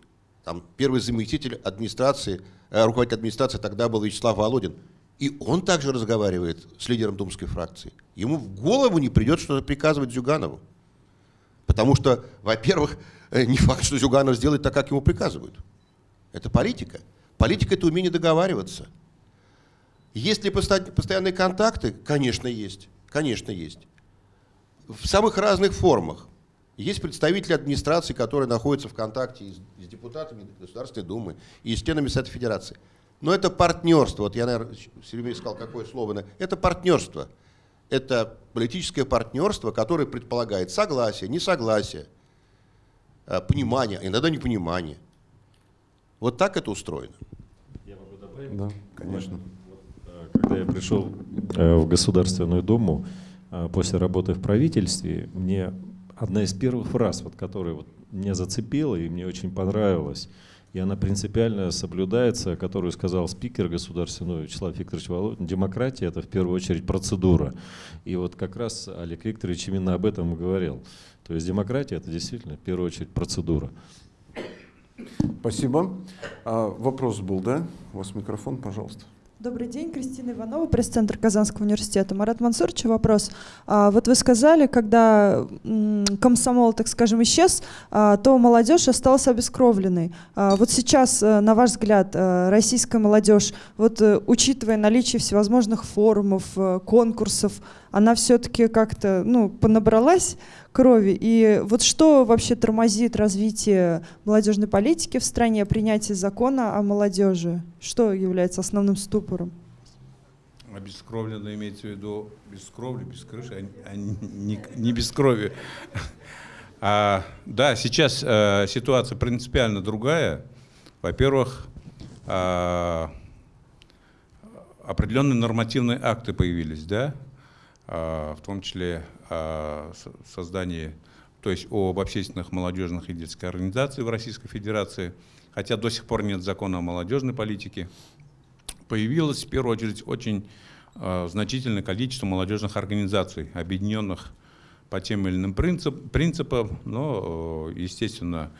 там первый заместитель администрации, э, руководитель администрации тогда был Вячеслав Володин, и он также разговаривает с лидером думской фракции. Ему в голову не придет что-то приказывать Зюганову. Потому что, во-первых, э, не факт, что Зюганов сделает так, как ему приказывают. Это политика. Политика – это умение договариваться. Есть ли постоянные контакты? Конечно, есть. Конечно, есть. В самых разных формах. Есть представители администрации, которые находятся в контакте и с, и с депутатами Государственной Думы, и с членами Совета Федерации. Но это партнерство. Вот я, наверное, все время искал, какое слово. на- Это партнерство. Это политическое партнерство, которое предполагает согласие, несогласие, э, понимание, а иногда непонимание. Вот так это устроено. Я могу добавить? Да, конечно. Э, Когда я пришел э, в Государственную Думу после работы в правительстве, мне одна из первых фраз, вот, которая вот меня зацепила и мне очень понравилась, и она принципиально соблюдается, которую сказал спикер государственный Вячеслав Викторович Володин. Демократия – это в первую очередь процедура. И вот как раз Олег Викторович именно об этом и говорил. То есть демократия – это действительно в первую очередь процедура. Спасибо. А, вопрос был, да? У вас микрофон, пожалуйста. Добрый день, Кристина Иванова, пресс-центр Казанского университета. Марат Мансурович, вопрос. А, вот вы сказали, когда комсомол, так скажем, исчез, а, то молодежь осталась обескровленной. А, вот сейчас, э, на ваш взгляд, э, российская молодежь, вот э, учитывая наличие всевозможных форумов, конкурсов, она все-таки как-то ну, понабралась крови. И вот что вообще тормозит развитие молодежной политики в стране, принятие закона о молодежи? Что является основным ступором? Обескровленно имеется в виду без кровли, без крыши, а не, не без крови. А, да, сейчас а, ситуация принципиально другая. Во-первых, а, определенные нормативные акты появились, да, а, в том числе о создании, то есть об общественных молодежных и детских организациях в Российской Федерации, хотя до сих пор нет закона о молодежной политике, появилось в первую очередь очень э, значительное количество молодежных организаций, объединенных по тем или иным принцип, принципам, но, э, естественно,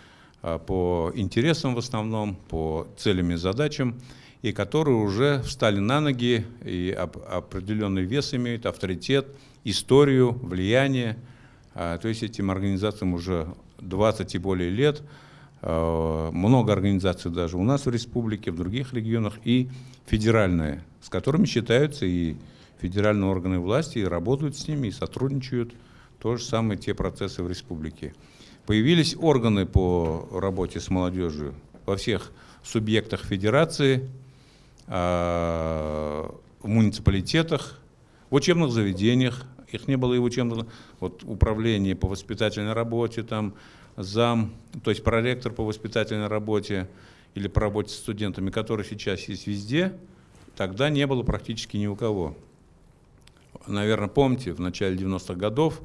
э, по интересам в основном, по целям и задачам, и которые уже встали на ноги и определенный вес имеют, авторитет, историю, влияние. А, то есть этим организациям уже 20 и более лет. А, много организаций даже у нас в республике, в других регионах и федеральные, с которыми считаются и федеральные органы власти, и работают с ними, и сотрудничают. То же самое те процессы в республике. Появились органы по работе с молодежью во всех субъектах федерации, а, в муниципалитетах, в учебных заведениях, их не было и в учебных, вот управление по воспитательной работе, там зам, то есть проректор по воспитательной работе или по работе с студентами, который сейчас есть везде, тогда не было практически ни у кого. Наверное, помните, в начале 90-х годов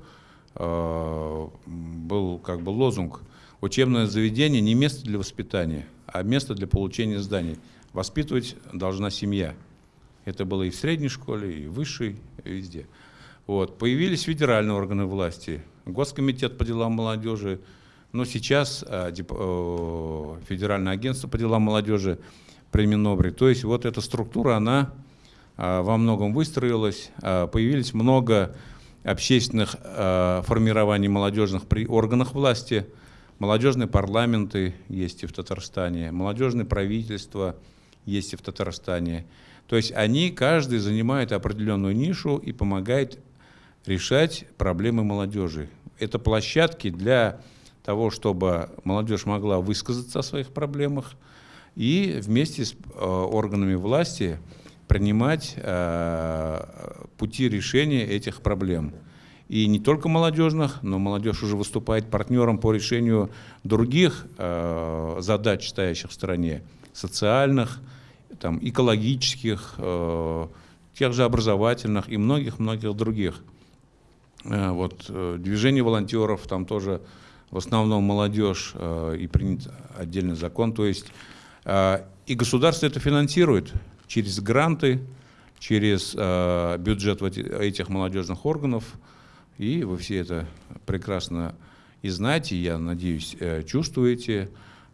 э, был как бы лозунг «Учебное заведение не место для воспитания, а место для получения зданий. Воспитывать должна семья». Это было и в средней школе, и в высшей, и везде. Вот. Появились федеральные органы власти, Госкомитет по делам молодежи, но сейчас э, э, Федеральное агентство по делам молодежи при Минобре. То есть вот эта структура, она э, во многом выстроилась, э, появились много общественных э, формирований молодежных при органах власти, молодежные парламенты есть и в Татарстане, молодежные правительства есть и в Татарстане. То есть они, каждый занимает определенную нишу и помогает решать проблемы молодежи. Это площадки для того, чтобы молодежь могла высказаться о своих проблемах и вместе с э, органами власти принимать э, пути решения этих проблем. И не только молодежных, но молодежь уже выступает партнером по решению других э, задач, стоящих в стране, социальных, там, экологических, э, тех же образовательных и многих-многих других. Э, вот, э, движение волонтеров, там тоже в основном молодежь э, и принят отдельный закон. То есть и государство это финансирует через гранты, через бюджет этих молодежных органов. И вы все это прекрасно и знаете, я надеюсь, чувствуете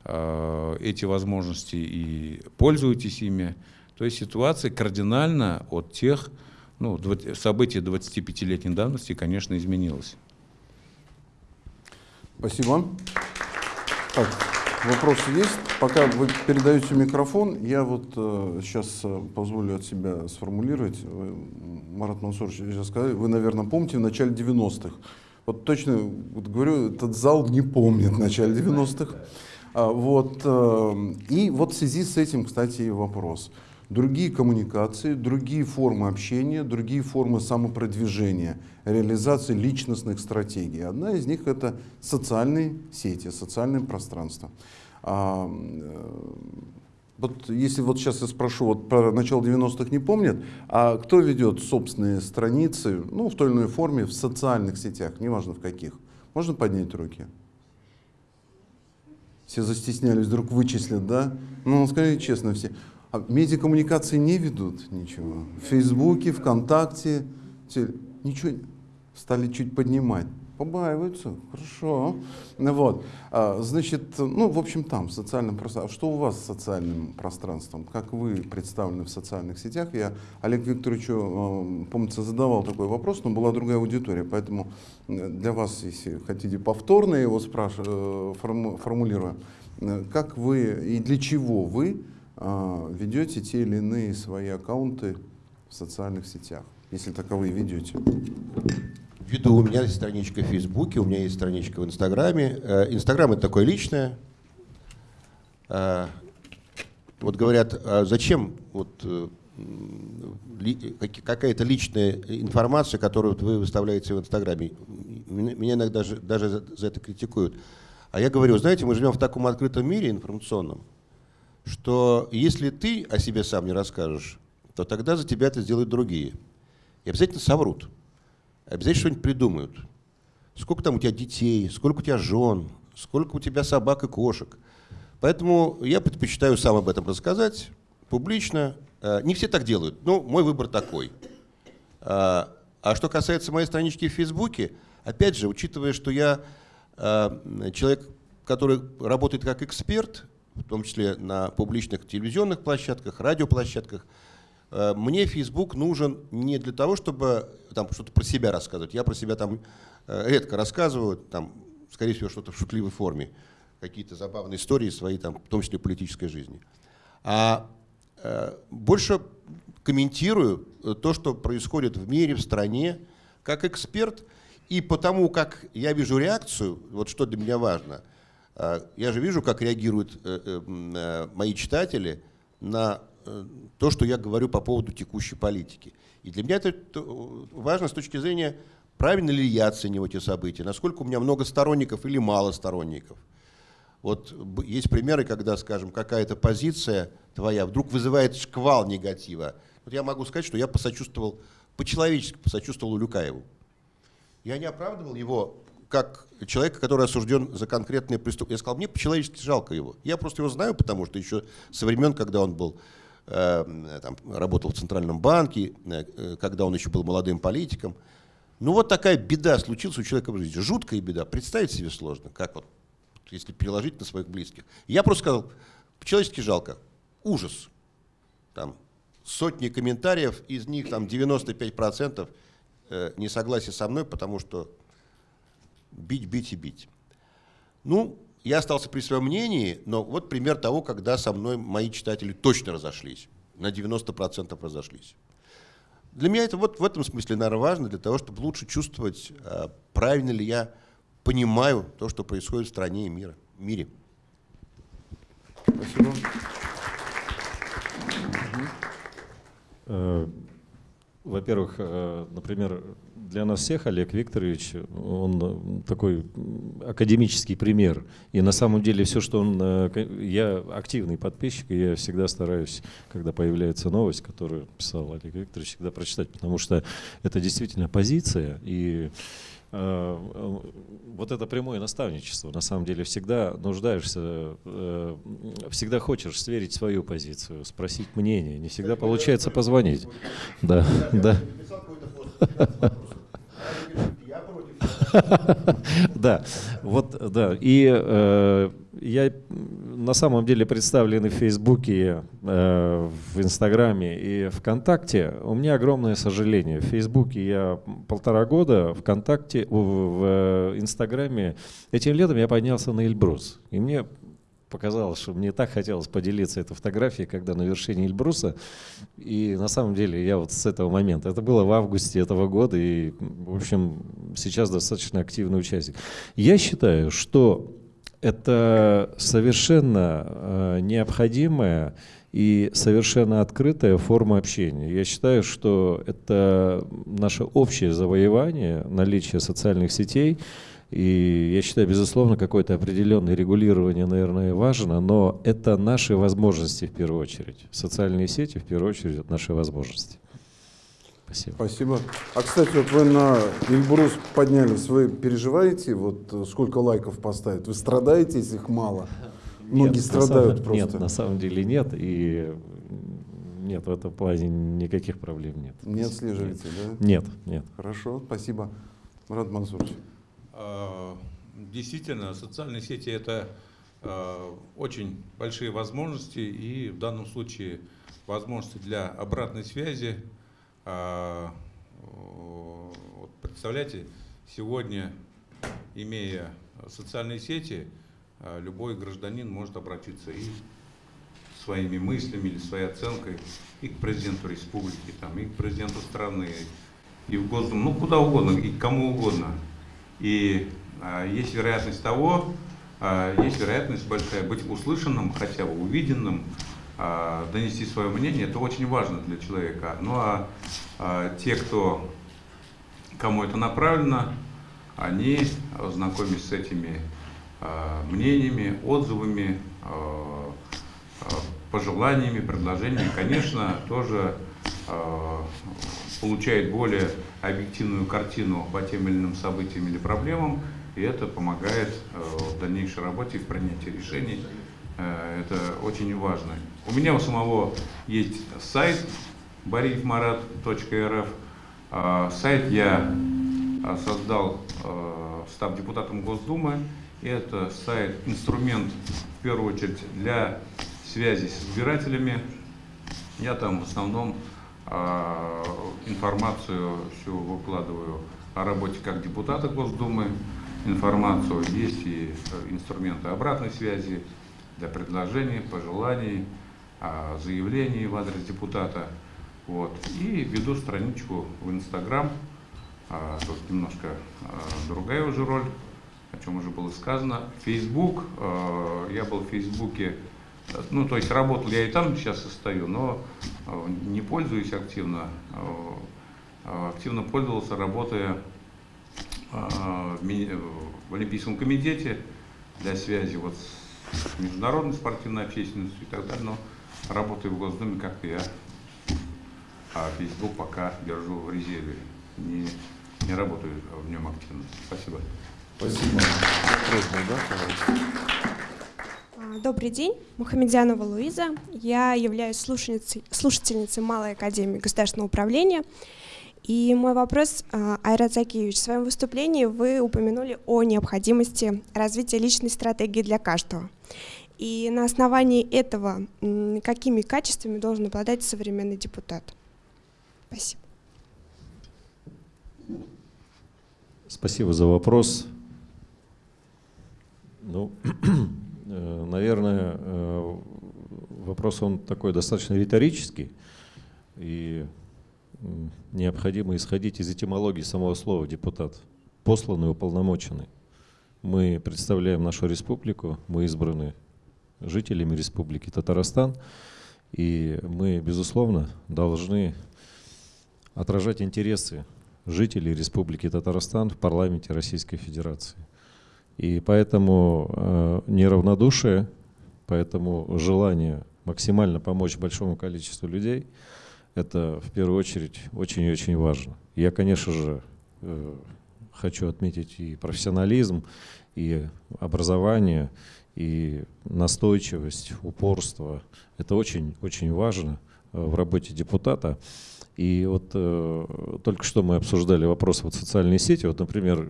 эти возможности и пользуетесь ими. То есть ситуация кардинально от тех ну, события 25-летней давности, конечно, изменилось. Спасибо. Так, вопросы есть? Пока вы передаете микрофон, я вот э, сейчас э, позволю от себя сформулировать. Вы, Марат Мансурович, сейчас сказали, вы, наверное, помните в начале 90-х. Вот точно вот говорю, этот зал не помнит начале 90-х. А, вот, э, и вот в связи с этим, кстати, вопрос другие коммуникации, другие формы общения, другие формы самопродвижения, реализации личностных стратегий. Одна из них это социальные сети, социальное пространство. А, э, вот если вот сейчас я спрошу, вот про начало 90-х не помнят, а кто ведет собственные страницы, ну, в той или иной форме, в социальных сетях, неважно в каких? Можно поднять руки? Все застеснялись, вдруг вычислят, да? Ну, скажите честно, все. А медиакоммуникации не ведут ничего. В Фейсбуке, ВКонтакте, те- ничего стали чуть поднимать. Побаиваются, хорошо. Вот. А, Значит, ну, в общем, там, в социальном пространстве. Что у вас с социальным пространством? Как вы представлены в социальных сетях? Я Олег Викторовичу, э, помнится, задавал такой вопрос, но была другая аудитория. Поэтому э, для вас, если хотите, повторно его формулирую. Э, Как вы и для чего вы ведете те или иные свои аккаунты в социальных сетях, если таковые ведете? Веду, у меня есть страничка в Фейсбуке, у меня есть страничка в Инстаграме. Э, Инстаграм это такое личное. Э, Вот говорят, а зачем вот э, какая-то личная информация, которую вы выставляете в Инстаграме. Меня иногда же- даже за за это критикуют. А я говорю, знаете, мы живем в таком открытом мире информационном, что если ты о себе сам не расскажешь, то тогда за тебя это сделают другие. И обязательно соврут. Обязательно что-нибудь придумают. Сколько там у тебя детей, сколько у тебя жен, сколько у тебя собак и кошек. Поэтому я предпочитаю сам об этом рассказать публично. Э, Не все так делают, но мой выбор такой. А а что касается моей странички в Фейсбуке, опять же, учитывая, что я э, человек, который работает как эксперт, в том числе на публичных телевизионных площадках, радиоплощадках, э, мне Facebook нужен не для того, чтобы там что-то про себя рассказывать. Я про себя там э, редко рассказываю, там, скорее всего, что-то в шутливой форме, какие-то забавные истории свои, там, в том числе политической жизни. А э, больше комментирую э, то, что происходит в мире, в стране, как эксперт, и потому как я вижу реакцию, вот что для меня важно, э, я же вижу, как реагируют э, э, э, мои читатели на э, то, что я говорю по поводу текущей политики. И для меня это э, важно с точки зрения, правильно ли я оцениваю эти события, насколько у меня много сторонников или мало сторонников. Вот есть примеры, когда, скажем, какая-то позиция твоя вдруг вызывает шквал негатива. Вот я могу сказать, что я посочувствовал, по-человечески посочувствовал Улюкаеву. Я не оправдывал его как человека, который осужден за конкретные преступления. Я сказал, мне по-человечески жалко его. Я просто его знаю, потому что еще со времен, когда он был, э, там, работал в Центральном банке, э, э, когда он еще был молодым политиком. Ну вот такая беда случилась у человека в жизни. Жуткая беда. Представить себе сложно, как вот, если переложить на своих близких. Я просто сказал, по-человечески жалко. Ужас. Там сотни комментариев, из них там 95% э, не согласие со мной, потому что бить, бить и бить. Ну, я остался при своем мнении, но вот пример того, когда со мной мои читатели точно разошлись. На 90% разошлись. Для меня это вот в этом смысле, наверное, важно, для того, чтобы лучше чувствовать, а, правильно ли я понимаю то, что происходит в стране и мира, мире. Спасибо. Во-первых, э, например, для нас всех Олег Викторович, он э, такой академический пример. И на самом деле все, что он... э, Я активный подписчик, и я всегда стараюсь, когда появляется новость, которую писал Олег Викторович, всегда прочитать, потому что это действительно позиция, и вот это прямое наставничество. На самом деле всегда нуждаешься, э, всегда хочешь сверить свою позицию, спросить мнение. Не всегда получается позвонить. Да, да. Да, вот, да. И э, я на самом деле представлен и в Фейсбуке, э, в Инстаграме и ВКонтакте. У меня огромное сожаление. В Фейсбуке я полтора года, ВКонтакте, в, в э, Инстаграме. Этим летом я поднялся на Эльбрус. И мне показалось, что мне так хотелось поделиться этой фотографией, когда на вершине Эльбруса. И на самом деле я вот с этого момента, это было в августе этого года, и, в общем, сейчас достаточно активный участник. Я считаю, что это совершенно э, необходимая и совершенно открытая форма общения. Я считаю, что это наше общее завоевание, наличие социальных сетей, и я считаю, безусловно, какое-то определенное регулирование, наверное, важно, но это наши возможности в первую очередь. Социальные сети в первую очередь это наши возможности. Спасибо. Спасибо. А, кстати, вот вы на Эльбрус поднялись, вы переживаете, вот сколько лайков поставят? Вы страдаете, если их мало? Многие Нет, страдают самом- просто. Нет, на самом деле нет. И нет, в этом плане никаких проблем нет. Не отслеживаете, да? Нет, нет. Хорошо, спасибо. Марат Мансурович. А, Действительно, социальные сети это а, очень большие возможности и в данном случае возможности для обратной связи. А, вот Представляете, сегодня, имея социальные сети, а, любой гражданин может обратиться и своими мыслями или своей оценкой и к президенту республики, там, и к президенту страны, и в Госдуму, ну куда угодно, и к кому угодно. И а, есть вероятность того, а, есть вероятность большая быть услышанным, хотя бы увиденным, донести свое мнение, это очень важно для человека. Ну а, а, те, кто, кому это направлено, они, а, знакомясь с этими а, мнениями, отзывами, а, а, пожеланиями, предложениями, конечно, тоже а, получает более объективную картину по тем или иным событиям или проблемам, и это помогает э, в дальнейшей работе, в принятии решений. Э, Это очень важно. У меня у самого есть сайт baриевмарат.рф. А, Сайт я а, создал, э, став депутатом Госдумы. Это сайт, инструмент, в первую очередь, для связи с избирателями. Я там в основном а, информацию всю выкладываю о работе как депутата Госдумы, информацию, есть и э, инструменты обратной связи для предложений, пожеланий, а, заявлений в адрес депутата. Вот. И веду страничку в Инстаграм, а, тут немножко а, другая уже роль, о чем уже было сказано. Фейсбук, а, я был в Фейсбуке, ну то есть работал я и там сейчас состою, но не пользуюсь активно. Активно пользовался, работая в Олимпийском комитете для связи вот с международной спортивной общественностью и так далее, но работаю в Госдуме как-то я, а Facebook пока держу в резерве, не, не работаю в нем активно. Спасибо. Спасибо. А, Добрый день, Мухамедянова Луиза. Я являюсь слушательницей, слушательницей Малой Академии Государственного управления. И мой вопрос, а, Айрат Закиевич, в своем выступлении вы упомянули о необходимости развития личной стратегии для каждого. И на основании этого какими качествами должен обладать современный депутат? Спасибо. Спасибо за вопрос. Ну, э, наверное, э, вопрос он такой достаточно риторический, и необходимо исходить из этимологии самого слова «депутат», посланный, уполномоченный. Мы представляем нашу республику, мы избраны жителями республики Татарстан, и мы, безусловно, должны отражать интересы жителей Республики Татарстан в парламенте Российской Федерации. И поэтому э, неравнодушие, поэтому желание максимально помочь большому количеству людей, это в первую очередь очень и очень важно. Я, конечно же, э, хочу отметить и профессионализм, и образование, и настойчивость, упорство. Это очень-очень важно э, в работе депутата. И вот э, только что мы обсуждали вопрос вот социальной сети. Вот, например,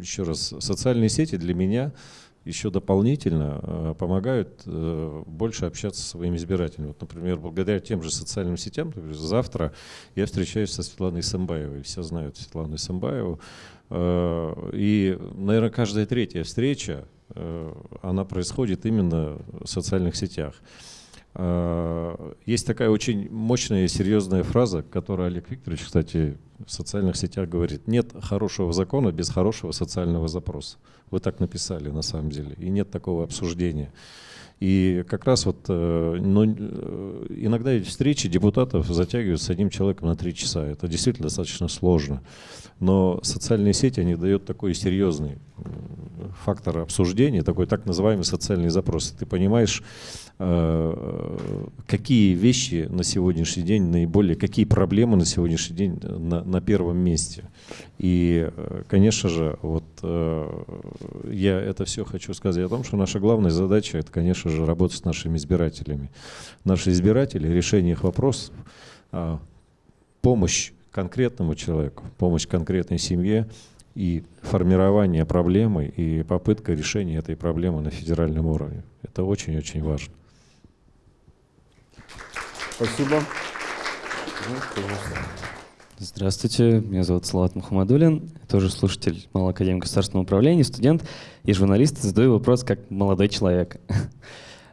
еще раз, социальные сети для меня еще дополнительно э, помогают э, больше общаться со своими избирателями. Вот, например, благодаря тем же социальным сетям, завтра я встречаюсь со Светланой Самбаевой. Все знают Светлану Самбаеву. Э, И, наверное, каждая третья встреча, она происходит именно в социальных сетях. Э, Есть такая очень мощная и серьезная фраза, которую Олег Викторович, кстати, в социальных сетях говорит. Нет хорошего закона без хорошего социального запроса. Вы так написали на самом деле. И нет такого обсуждения. И как раз вот э, э, иногда эти встречи депутатов затягивают с одним человеком на три часа. Это действительно достаточно сложно. Но социальные сети, они дают такой серьезный э, фактор обсуждения, такой так называемый социальный запрос. Ты понимаешь, э, какие вещи на сегодняшний день наиболее, какие проблемы на сегодняшний день на, на первом месте. И, э, конечно же, вот э, я это все хочу сказать о том, что наша главная задача, это, конечно конечно же, работать с нашими избирателями. Наши избиратели, решение их вопросов, а, помощь конкретному человеку, помощь конкретной семье и формирование проблемы и попытка решения этой проблемы на федеральном уровне. Это очень-очень важно. Спасибо. Здравствуйте, меня зовут Салат Мухаммадулин, тоже слушатель Малой Академии Государственного управления, студент и журналист. Задаю вопрос как молодой человек.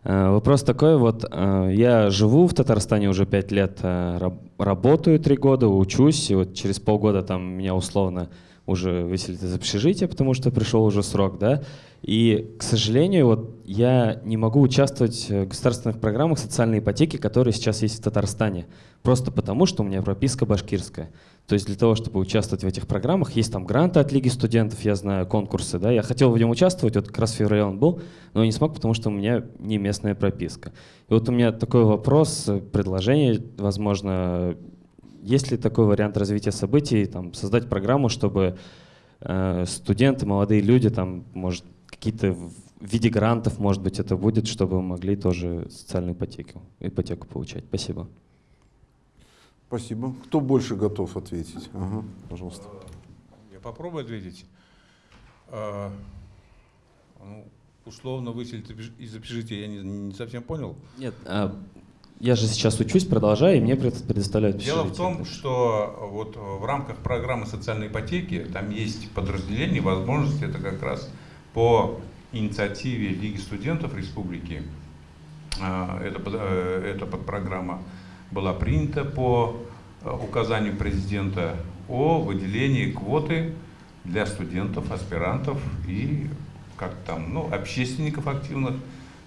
Э, вопрос такой, вот э, я живу в Татарстане уже пять лет, э, работаю три года, учусь, и вот через полгода там меня условно уже выселить из общежития, потому что пришел уже срок, да. И, к сожалению, вот я не могу участвовать в государственных программах социальной ипотеки, которые сейчас есть в Татарстане, просто потому что у меня прописка башкирская. То есть для того, чтобы участвовать в этих программах, есть там гранты от Лиги студентов, я знаю, конкурсы, да. Я хотел в нем участвовать, вот как раз в феврале он был, но не смог, потому что у меня не местная прописка. И вот у меня такой вопрос, предложение, возможно, есть ли такой вариант развития событий, там, создать программу, чтобы э, студенты, молодые люди, там, может, какие-то в виде грантов, может быть, это будет, чтобы могли тоже социальную ипотеку, ипотеку получать. Спасибо. Спасибо. Кто больше готов ответить? Ага, пожалуйста. Я попробую ответить. А, ну, условно выселить из общежития, я не, не совсем понял. Нет, а, я же сейчас учусь, продолжаю, и мне предоставляют Дело в том, что вот в рамках программы социальной ипотеки там есть подразделение, возможности, это как раз по инициативе Лиги студентов республики, а, э, эта подпрограмма была принята по э, указанию президента о выделении квоты для студентов, аспирантов и как там, ну, общественников активных,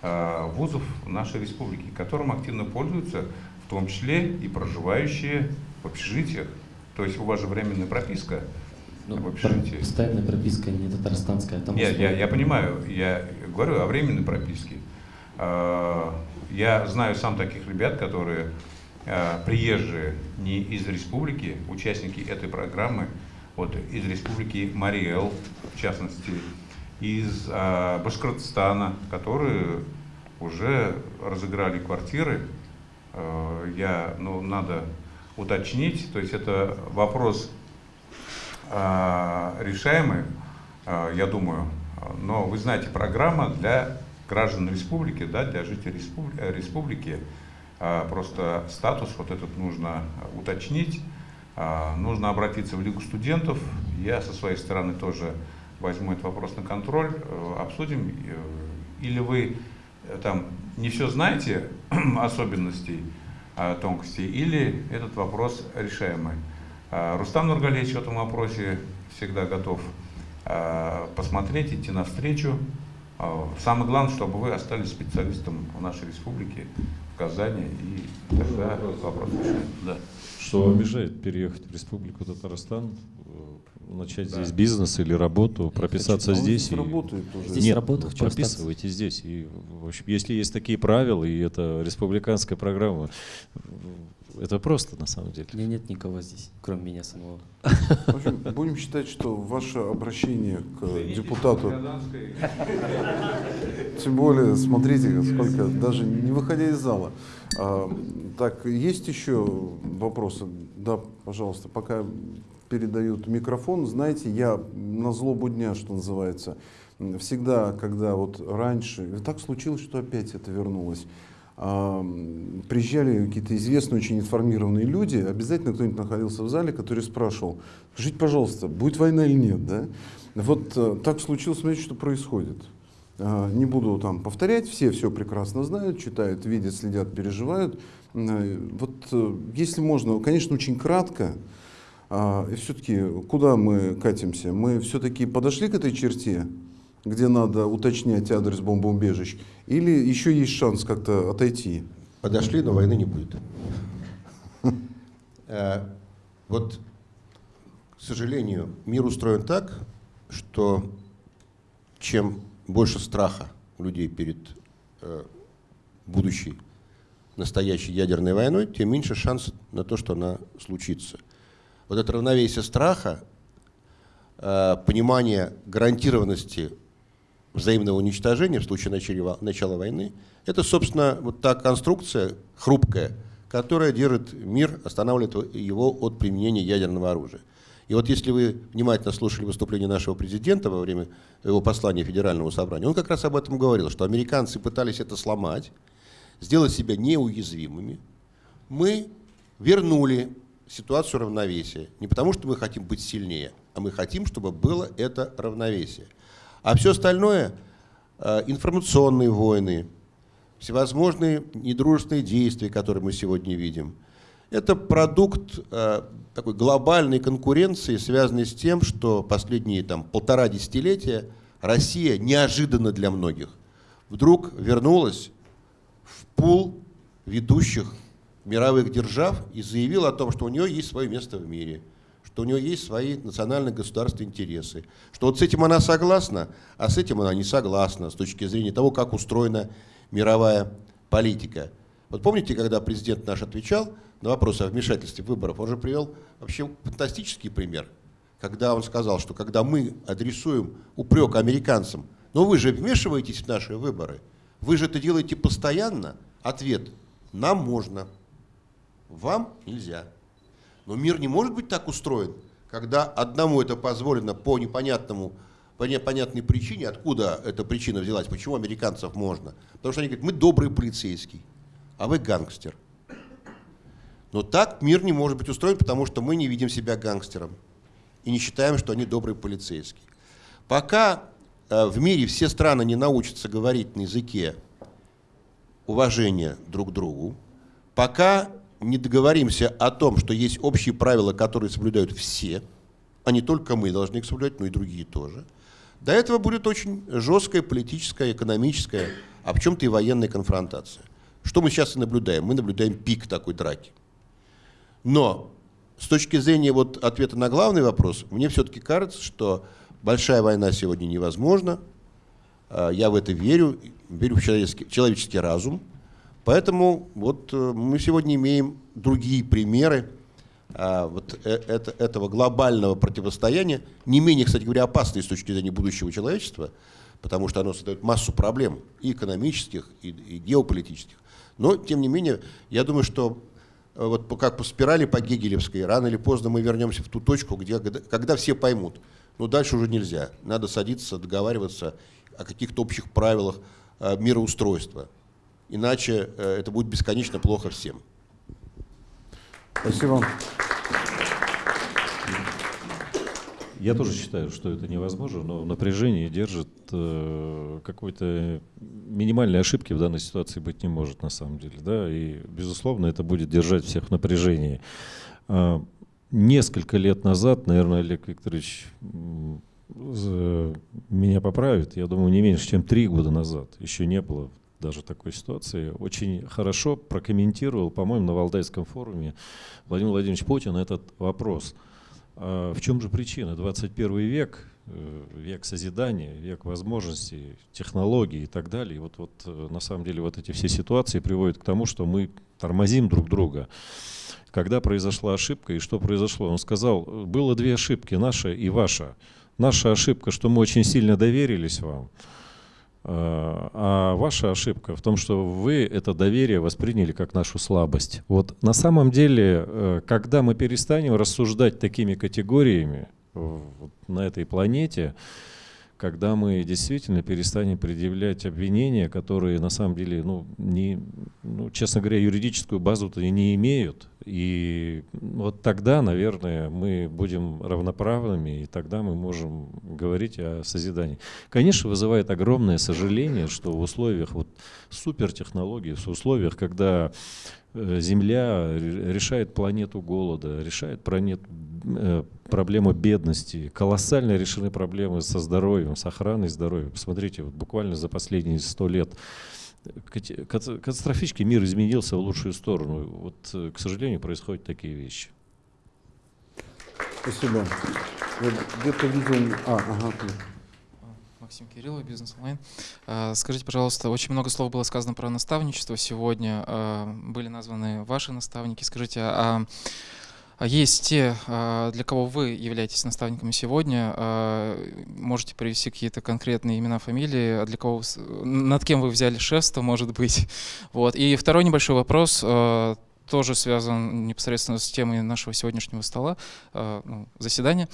Э, вузов нашей республики, которым активно пользуются, в том числе и проживающие в общежитиях. То есть у вас же временная прописка ну, в общежитии. Постоянная прописка не татарстанская. Там Нет, я, я понимаю, я говорю о временной прописке. Э, я знаю сам таких ребят, которые приезжие не из республики, участники этой программы, вот из республики Мариэл, в частности, из э, Башкортостана, которые уже разыграли квартиры. Э, я, ну, надо уточнить, то есть это вопрос э, решаемый, э, я думаю. Но вы знаете, программа для граждан республики, да, для жителей республики, республики просто статус вот этот нужно уточнить. Нужно обратиться в Лигу студентов. Я со своей стороны тоже возьму этот вопрос на контроль, э, обсудим. Э, или вы э, там не все знаете особенностей, а, тонкостей, или этот вопрос решаемый. А, Рустам Нургалевич в этом вопросе всегда готов а, посмотреть, идти навстречу. Самое главное, чтобы вы остались специалистом в нашей республике, Казани, и тогда вопрос. Да. Что вам мешает переехать в республику Татарстан, начать да. здесь бизнес или работу, прописаться хочу, здесь. Здесь и... работает уже. Здесь Нет, работа, прописывайте здесь. И, в общем, если есть такие правила, и это республиканская программа, это просто на самом деле. У меня нет никого здесь, кроме меня самого. В общем, будем считать, что ваше обращение к депутату, тем более, смотрите, сколько, даже не выходя из зала. А, так, есть еще вопросы? Да, пожалуйста, пока передают микрофон, знаете, я на злобу дня, что называется, всегда, когда вот раньше, так случилось, что опять это вернулось, приезжали какие-то известные, очень информированные люди, обязательно кто-нибудь находился в зале, который спрашивал, скажите, пожалуйста, будет война или нет, да? Вот э, так случилось, смотрите, что происходит. А, не буду там повторять, все все прекрасно знают, читают, видят, следят, переживают. Э, вот э, если можно, конечно, очень кратко, а, и все-таки куда мы катимся? Мы все-таки подошли к этой черте, где надо уточнять адрес бомбоубежищ, или еще есть шанс как-то отойти? Подошли, но войны не будет. Э, вот, к сожалению, мир устроен так, что чем больше страха у людей перед э, будущей настоящей ядерной войной, тем меньше шанс на то, что она случится – вот это равновесие страха, э, понимание гарантированности взаимного уничтожения в случае начала, начала войны, это, собственно, вот та конструкция хрупкая, которая держит мир, останавливает его от применения ядерного оружия. И вот если вы внимательно слушали выступление нашего президента во время его послания Федеральному собранию, он как раз об этом говорил, что американцы пытались это сломать, сделать себя неуязвимыми. Мы вернули ситуацию равновесия. Не потому, что мы хотим быть сильнее, а мы хотим, чтобы было это равновесие. А все остальное, э, информационные войны, всевозможные недружественные действия, которые мы сегодня видим, это продукт э, такой глобальной конкуренции, связанной с тем, что последние там, полтора десятилетия Россия неожиданно для многих вдруг вернулась в пул ведущих мировых держав и заявила о том, что у нее есть свое место в мире, что у нее есть свои национальные государственные интересы, что вот с этим она согласна, а с этим она не согласна с точки зрения того, как устроена мировая политика. Вот помните, когда президент наш отвечал на вопрос о вмешательстве выборов, он же привел вообще фантастический пример, когда он сказал, что когда мы адресуем упрек американцам, но вы же вмешиваетесь в наши выборы, вы же это делаете постоянно, ответ – нам можно – вам нельзя. Но мир не может быть так устроен, когда одному это позволено по непонятному по непонятной причине, откуда эта причина взялась, почему американцев можно. Потому что они говорят, мы добрый полицейский, а вы гангстер. Но так мир не может быть устроен, потому что мы не видим себя гангстером и не считаем, что они добрые полицейские. Пока э, в мире все страны не научатся говорить на языке уважения друг к другу, пока не договоримся о том, что есть общие правила, которые соблюдают все, а не только мы должны их соблюдать, но и другие тоже, до этого будет очень жесткая политическая, экономическая, а в чем-то и военная конфронтация. Что мы сейчас и наблюдаем? Мы наблюдаем пик такой драки. Но с точки зрения вот ответа на главный вопрос, мне все-таки кажется, что большая война сегодня невозможна. А, я в это верю, верю в человеческий, человеческий разум. Поэтому вот э, мы сегодня имеем другие примеры а, вот э, это, этого глобального противостояния, не менее, кстати говоря, опасные с точки зрения будущего человечества, потому что оно создает массу проблем и экономических, и, и геополитических. Но, тем не менее, я думаю, что э, вот как по спирали по Гегелевской, рано или поздно мы вернемся в ту точку, где, когда все поймут, ну дальше уже нельзя, надо садиться, договариваться о каких-то общих правилах мироустройства иначе э, это будет бесконечно плохо всем. Спасибо. Я тоже считаю, что это невозможно, но напряжение держит э, какой-то минимальной ошибки в данной ситуации быть не может на самом деле, да, и безусловно это будет держать всех в напряжении. Э, несколько лет назад, наверное, Олег Викторович меня поправит, я думаю, не меньше, чем три года назад, еще не было даже такой ситуации, очень хорошо прокомментировал, по-моему, на Валдайском форуме Владимир Владимирович Путин этот вопрос. А в чем же причина? 21 век, э, век созидания, век возможностей, технологий и так далее. И вот, вот э, на самом деле вот эти все ситуации приводят к тому, что мы тормозим друг друга. Когда произошла ошибка и что произошло? Он сказал, было две ошибки, наша и ваша. Наша ошибка, что мы очень сильно доверились вам, а, а ваша ошибка в том, что вы это доверие восприняли как нашу слабость. Вот на самом деле, э, когда мы перестанем рассуждать такими категориями на этой планете, когда мы действительно перестанем предъявлять обвинения, которые на самом деле, ну, не, ну, честно говоря, юридическую базу-то не имеют. И вот тогда, наверное, мы будем равноправными, и тогда мы можем говорить о созидании. Конечно, вызывает огромное сожаление, что в условиях вот супертехнологий, в условиях, когда Э, Земля решает планету голода, решает планет, проблему бедности, колоссально решены проблемы со здоровьем, с охраной здоровья. Посмотрите, вот буквально за последние сто лет катастрофически мир изменился в лучшую сторону. Вот, э, к сожалению, происходят такие вещи. Спасибо. где-то видел... А, ага. Максим Кириллов, Бизнес онлайн. А, скажите, пожалуйста, очень много слов было сказано про наставничество сегодня. А, были названы ваши наставники. Скажите, А Есть те, а, для кого вы являетесь наставниками сегодня. А, Можете привести какие-то конкретные имена, фамилии, а для кого, над кем вы взяли шефство, может быть. Вот. И второй небольшой вопрос, а, тоже связан непосредственно с темой нашего сегодняшнего стола, а, ну, заседания.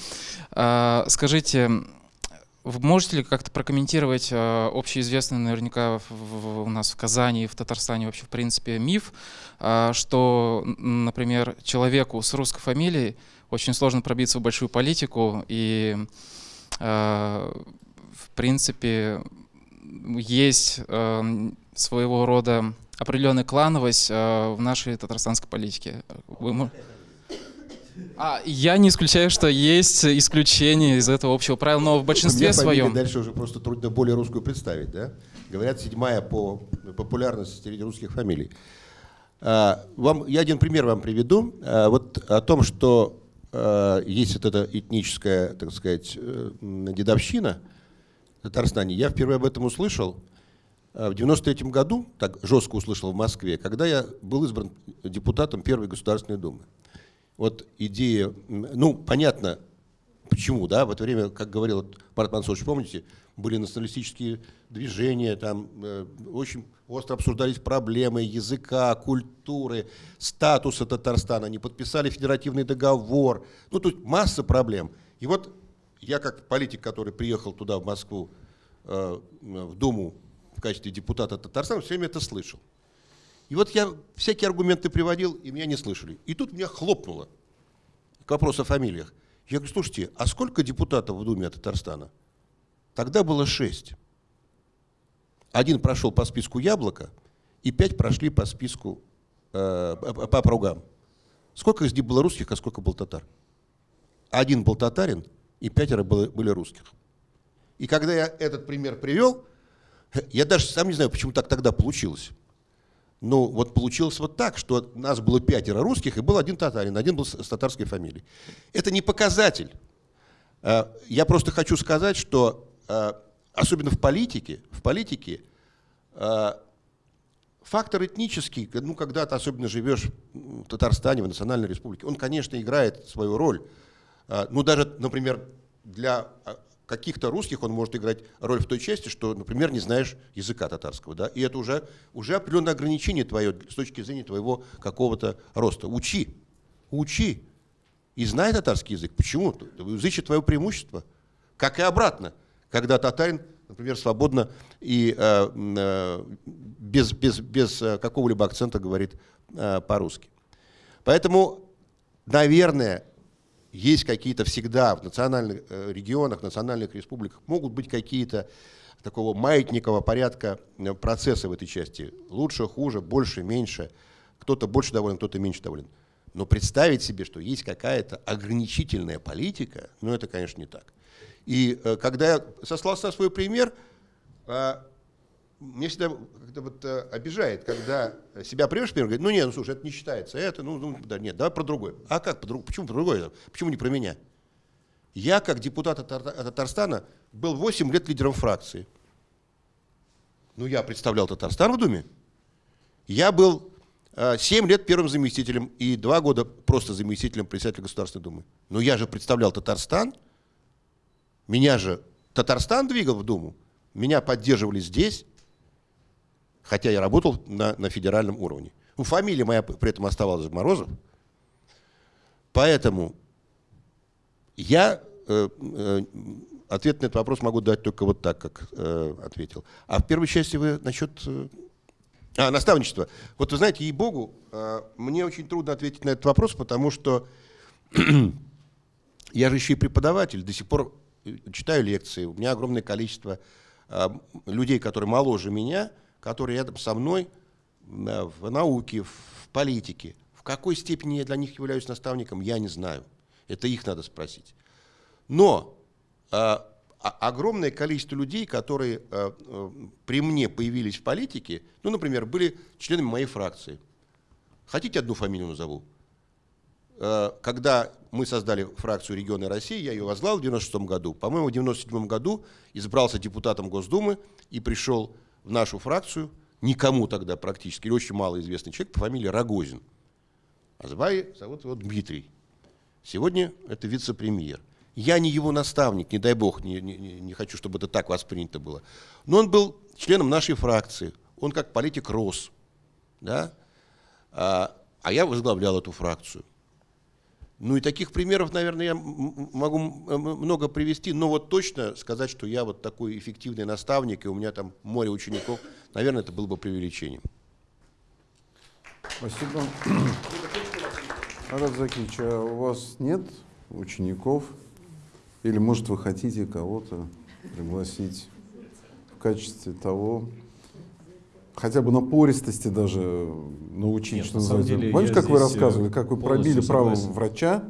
А, Скажите, можете ли как-то прокомментировать э, общеизвестный наверняка в- в- у нас в Казани в Татарстане вообще в принципе миф, а, что, например, человеку с русской фамилией очень сложно пробиться в большую политику и э, в принципе есть э, своего рода определенная клановость э, в нашей татарстанской политике. Вы мо- а, я не исключаю, что есть исключения из этого общего правила, но в большинстве своем. Дальше уже просто трудно более русскую представить, да? Говорят, седьмая по популярности среди русских фамилий. А, Вам, я один пример вам приведу. А, Вот о том, что а, есть вот эта этническая, так сказать, э, дедовщина в Татарстане. Я впервые об этом услышал в 93 году, так жестко услышал в Москве, когда я был избран депутатом Первой Государственной Думы. Вот идея, ну, понятно, почему, да, в это время, как говорил вот Марат Мансурович, помните, были националистические движения, там э, очень остро обсуждались проблемы языка, культуры, статуса Татарстана, они подписали федеративный договор, ну, тут масса проблем. И вот я как политик, который приехал туда, в Москву, э, в Думу в качестве депутата Татарстана, все время это слышал. И вот я всякие аргументы приводил, и меня не слышали. И тут меня хлопнуло к вопросу о фамилиях. Я говорю, слушайте, а сколько депутатов в Думе от Татарстана? Тогда было шесть. Один прошел по списку Яблоко, и пять прошли по списку, э, по округам. Сколько из них было русских, а сколько был татар? Один был татарин, и пятеро было- были русских. И когда я этот пример привел, я даже сам не знаю, почему так тогда получилось. Ну, вот получилось вот так, что нас было пятеро русских, и был один татарин, один был с, татарской фамилией. Это не показатель. Э, Я просто хочу сказать, что э, особенно в политике, в политике э, фактор этнический, ну, когда ты особенно живешь в Татарстане, в Национальной Республике, он, конечно, играет свою роль. Ну, даже, например, для каких-то русских он может играть роль в той части, что, например, не знаешь языка татарского. Да? И это уже, уже определенное ограничение твое с точки зрения твоего какого-то роста. Учи, учи. И знай татарский язык. Почему? Язык твое преимущество. Как и обратно. Когда татарин, например, свободно и э, э, без, без, без э, какого-либо акцента говорит э, по-русски. Поэтому, наверное, есть какие-то всегда в национальных э, регионах, национальных республиках могут быть какие-то такого маятникового порядка э, процессы в этой части. Лучше, хуже, больше, меньше. Кто-то больше доволен, кто-то меньше доволен. Но представить себе, что есть какая-то ограничительная политика, ну это, конечно, не так. И э, когда я сослался на свой пример, э, мне всегда как-то вот, э, обижает, когда себя привешь, пример, говорит, ну нет, ну слушай, это не считается, это, ну, ну да, нет, давай про другое. А как, по друг- почему про другое? Почему не про меня? Я, как депутат от Тар- от Татарстана, был 8 лет лидером фракции. Ну, я представлял Татарстан в Думе. Я был э, 7 лет первым заместителем и 2 года просто заместителем председателя Государственной Думы. Но я же представлял Татарстан. Меня же Татарстан двигал в Думу. Меня поддерживали здесь, хотя я работал на, на федеральном уровне. Ну, фамилия моя при этом оставалась Морозов. Поэтому я э, э, ответ на этот вопрос могу дать только вот так, как э, ответил. А в первой части вы насчет... э, а, наставничество. Вот вы знаете, ей-богу, э, мне очень трудно ответить на этот вопрос, потому что я же еще и преподаватель, до сих пор э, читаю лекции, у меня огромное количество э, людей, которые моложе меня, которые рядом со мной э, в науке, в политике. В какой степени я для них являюсь наставником, я не знаю. Это их надо спросить. Но э, огромное количество людей, которые э, э, при мне появились в политике, ну, например, были членами моей фракции. Хотите одну фамилию назову? Э, Когда мы создали фракцию «Регионы России», я ее возглавил в 96 году. По-моему, в 97 году избрался депутатом Госдумы и пришел в нашу фракцию, никому тогда практически, или очень малоизвестный человек по фамилии Рогозин. А звали, зовут его Дмитрий. Сегодня это вице-премьер. Я не его наставник, не дай бог, не, не, не хочу, чтобы это так воспринято было. Но он был членом нашей фракции. Он как политик рос. Да? А, а я возглавлял эту фракцию. Ну и таких примеров, наверное, я могу много привести, но вот точно сказать, что я вот такой эффективный наставник, и у меня там море учеников, наверное, это было бы преувеличением. Спасибо. Арат Закич, а у вас нет учеников? Или, может, вы хотите кого-то пригласить в качестве того, хотя бы напористости даже научить, Нет, что на называется. Деле, Помните, как вы рассказывали, как вы пробили право врача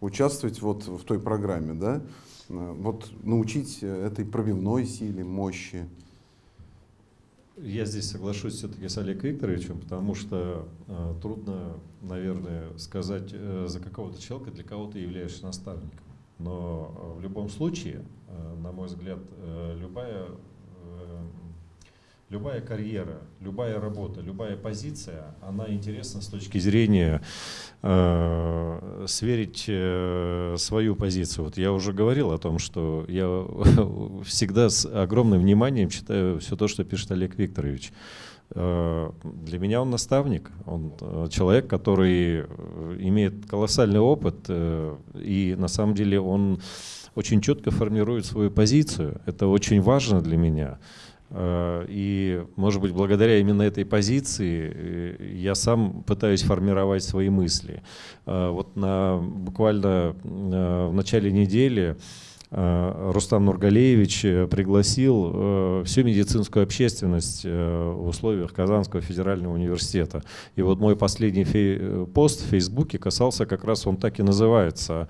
участвовать вот в той программе, да? Вот научить этой пробивной силе, мощи. Я здесь соглашусь все-таки с Олегом Викторовичем, потому что э, трудно, наверное, сказать э, за какого-то человека, для кого ты являешься наставником. Но э, в любом случае, э, на мой взгляд, э, любая, любая карьера, любая работа, любая позиция, она интересна с точки зрения э, сверить э, свою позицию. Вот я уже говорил о том, что я всегда с огромным вниманием читаю все то, что пишет Олег Викторович. Э, для меня он наставник, он э, человек, который э, имеет колоссальный опыт, и на самом деле он очень четко формирует свою позицию. Это очень важно для меня. И, может быть, благодаря именно этой позиции я сам пытаюсь формировать свои мысли. Вот на, буквально в начале недели Э, Рустам Нургалеевич э, пригласил э, всю медицинскую общественность в условиях Казанского федерального университета. И вот мой последний пост в Фейсбуке касался как раз, он так и называется,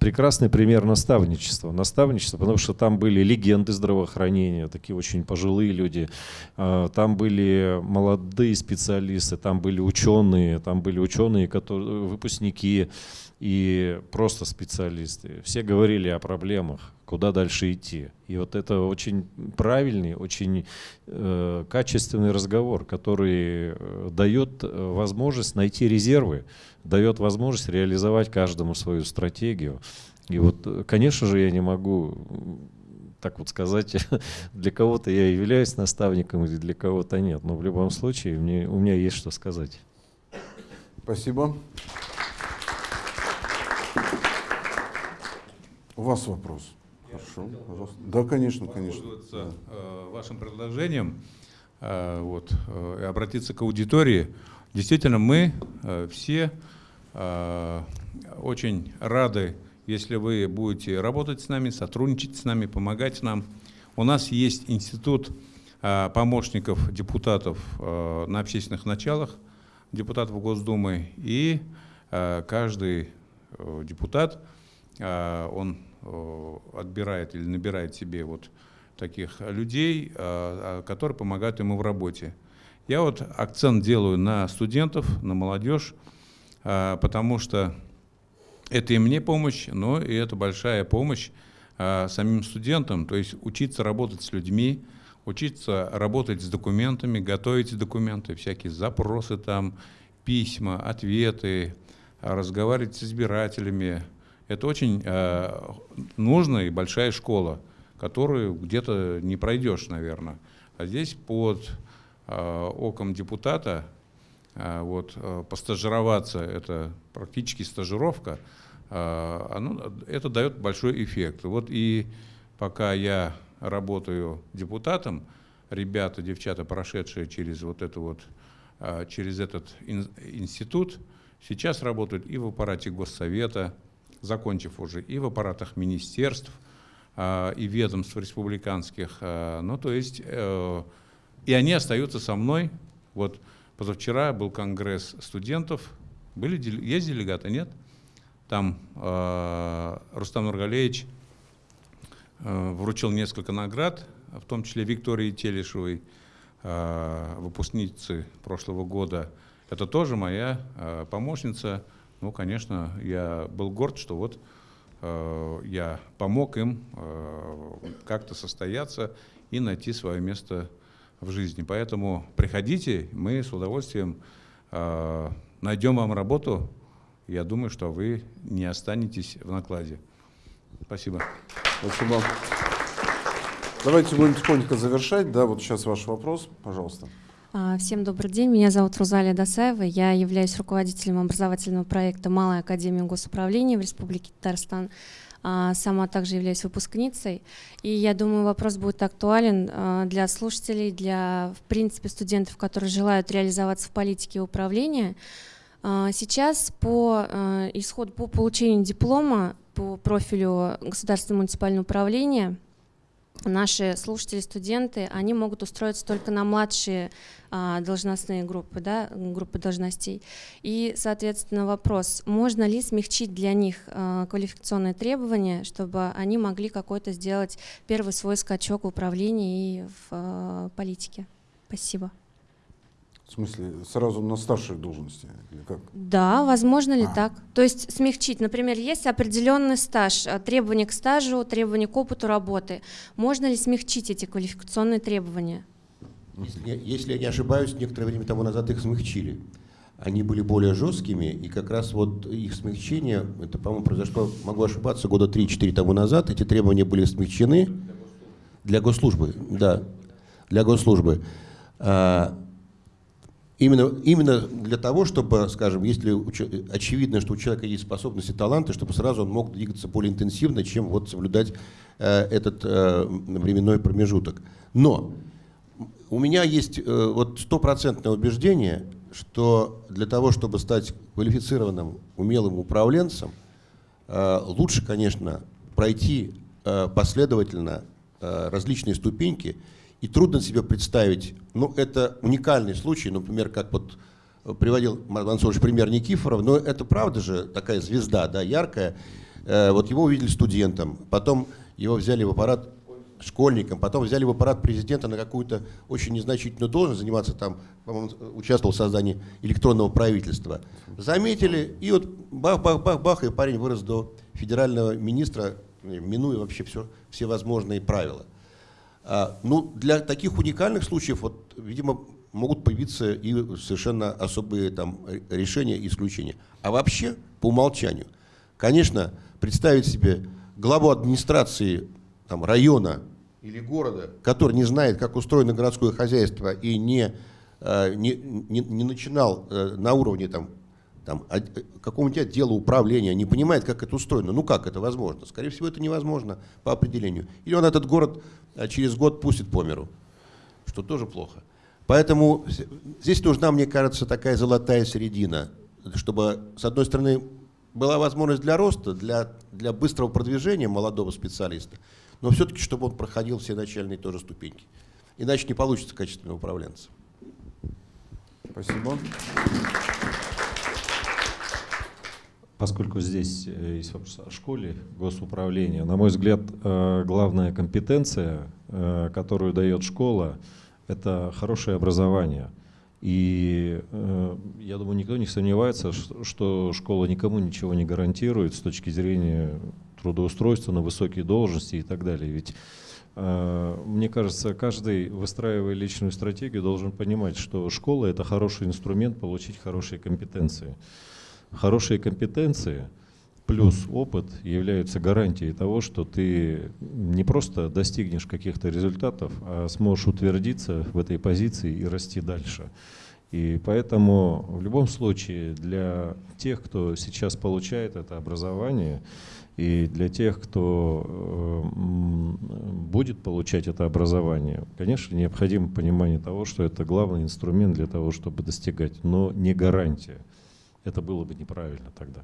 прекрасный пример наставничества. Наставничество, потому что там были легенды здравоохранения, такие очень пожилые люди, там были молодые специалисты, там были ученые, там были ученые, которые, выпускники, и просто специалисты. Все говорили о проблемах, куда дальше идти. И вот это очень правильный, очень э, качественный разговор, который э, дает э, возможность найти резервы, дает возможность реализовать каждому свою стратегию. И вот, э, конечно же, я не могу так вот сказать, для кого-то я являюсь наставником или для кого-то нет. Но в любом случае мне, у меня есть что сказать. Спасибо. У вас вопрос. Хорошо, пожалуйста. Да, конечно, конечно. Да. Э, вашим предложением э, вот, обратиться к аудитории. Действительно, мы все очень рады, если вы будете работать с нами, сотрудничать с нами, помогать нам. У нас есть институт помощников депутатов на общественных началах, депутатов Госдумы, и каждый депутат, он Э, отбирает или набирает себе вот таких людей, э, которые помогают ему в работе. Я вот акцент делаю на студентов, на молодежь, э, потому что это и мне помощь, но и это большая помощь самим студентам, то есть учиться работать с людьми, учиться работать с документами, готовить документы, всякие запросы там, письма, ответы, разговаривать с избирателями, это очень нужная и большая школа, которую где-то не пройдешь, наверное. А здесь под оком депутата вот, э, постажироваться, это практически стажировка, э, оно, это дает большой эффект. Вот и пока я работаю депутатом, ребята, девчата, прошедшие через вот это вот, э, через этот ин, институт, сейчас работают и в аппарате Госсовета, закончив уже и в аппаратах министерств, и ведомств республиканских. Ну, то есть, э, и они остаются со мной. Вот позавчера был конгресс студентов. Были, есть делегаты, нет? Там э, Рустам Нургалеевич э, вручил несколько наград, в том числе Виктории Телешевой, выпускницы прошлого года. Это тоже моя помощница ну, конечно, я был горд, что вот э, я помог им э, как-то состояться и найти свое место в жизни. Поэтому приходите, мы с удовольствием э, найдем вам работу я думаю, что вы не останетесь в накладе. Спасибо. Спасибо. Давайте будем тихонько завершать. Да, вот сейчас ваш вопрос, пожалуйста. А, Всем добрый день, меня зовут Рузалия Досаева, я являюсь руководителем образовательного проекта «Малая академия госуправления» в Республике Татарстан. А, Сама также являюсь выпускницей, и я думаю, вопрос будет актуален а, для слушателей, для, в принципе, студентов, которые желают реализоваться в политике и управлении. А, Сейчас по исходу, по получению диплома по профилю государственное муниципальное управление – наши слушатели, студенты, они могут устроиться только на младшие а, должностные группы, да, группы должностей. И, соответственно, вопрос, можно ли смягчить для них а, квалификационные требования, чтобы они могли какой-то сделать первый свой скачок в управлении и в а, политике? Спасибо. В смысле, сразу на старшей должности или как? Да, возможно ли А. так? То есть смягчить, например, есть определенный стаж, а, требования к стажу, требования к опыту работы. Можно ли смягчить эти квалификационные требования? Если, я- если я не ошибаюсь, некоторое время тому назад их смягчили. Они были более жесткими, и как раз вот их смягчение, это, по-моему, произошло, могу ошибаться, года 3-4 тому назад, эти требования были смягчены для госслужбы, да, для госслужбы. Именно, именно для того, чтобы, скажем, если очевидно, что у человека есть способности, таланты, чтобы сразу он мог двигаться более интенсивно, чем вот соблюдать э, этот э, временной промежуток. Но у меня есть э, вот стопроцентное убеждение, что для того, чтобы стать квалифицированным, умелым управленцем, э, лучше, конечно, пройти э, последовательно э, различные ступеньки, и трудно себе представить, ну, это уникальный случай, например, как вот э, приводил Марат Мансурович пример Никифоров, но это правда же такая звезда, да, яркая. Э, Вот его увидели студентом, потом его взяли в аппарат школьником, потом взяли в аппарат президента на какую-то очень незначительную должность, заниматься там, по-моему, участвовал в создании электронного правительства. Заметили, и вот бах-бах-бах-бах, и парень вырос до федерального министра, минуя вообще все, все возможные правила. А, ну, для таких уникальных случаев, вот, видимо, могут появиться и совершенно особые там решения и исключения. А вообще, по умолчанию, конечно, представить себе главу администрации там, района или города, который не знает, как устроено городское хозяйство и не, э, не, не, не начинал э, на уровне там, там, от- э, какого-нибудь отдела управления, не понимает, как это устроено. Ну как это возможно? Скорее всего, это невозможно по определению. Или он этот город э, через год пустит по миру, что тоже плохо. Поэтому здесь нужна, мне кажется, такая золотая середина, чтобы, с одной стороны, была возможность для роста, для, для быстрого продвижения молодого специалиста, но все-таки, чтобы он проходил все начальные тоже ступеньки. Иначе не получится качественного управленца. Спасибо. Поскольку здесь э, есть вопрос о школе госуправления, на мой взгляд, э, главная компетенция, э, которую дает школа, это хорошее образование. И я думаю, никто не сомневается, что школа никому ничего не гарантирует с точки зрения трудоустройства на высокие должности и так далее. Ведь мне кажется, каждый, выстраивая личную стратегию, должен понимать, что школа — это хороший инструмент получить хорошие компетенции. Хорошие компетенции плюс опыт являются гарантией того, что ты не просто достигнешь каких-то результатов, а сможешь утвердиться в этой позиции и расти дальше. И поэтому в любом случае для тех, кто сейчас получает это образование, и для тех, кто э, будет получать это образование, конечно, необходимо понимание того, что это главный инструмент для того, чтобы достигать, но не гарантия. Это было бы неправильно тогда.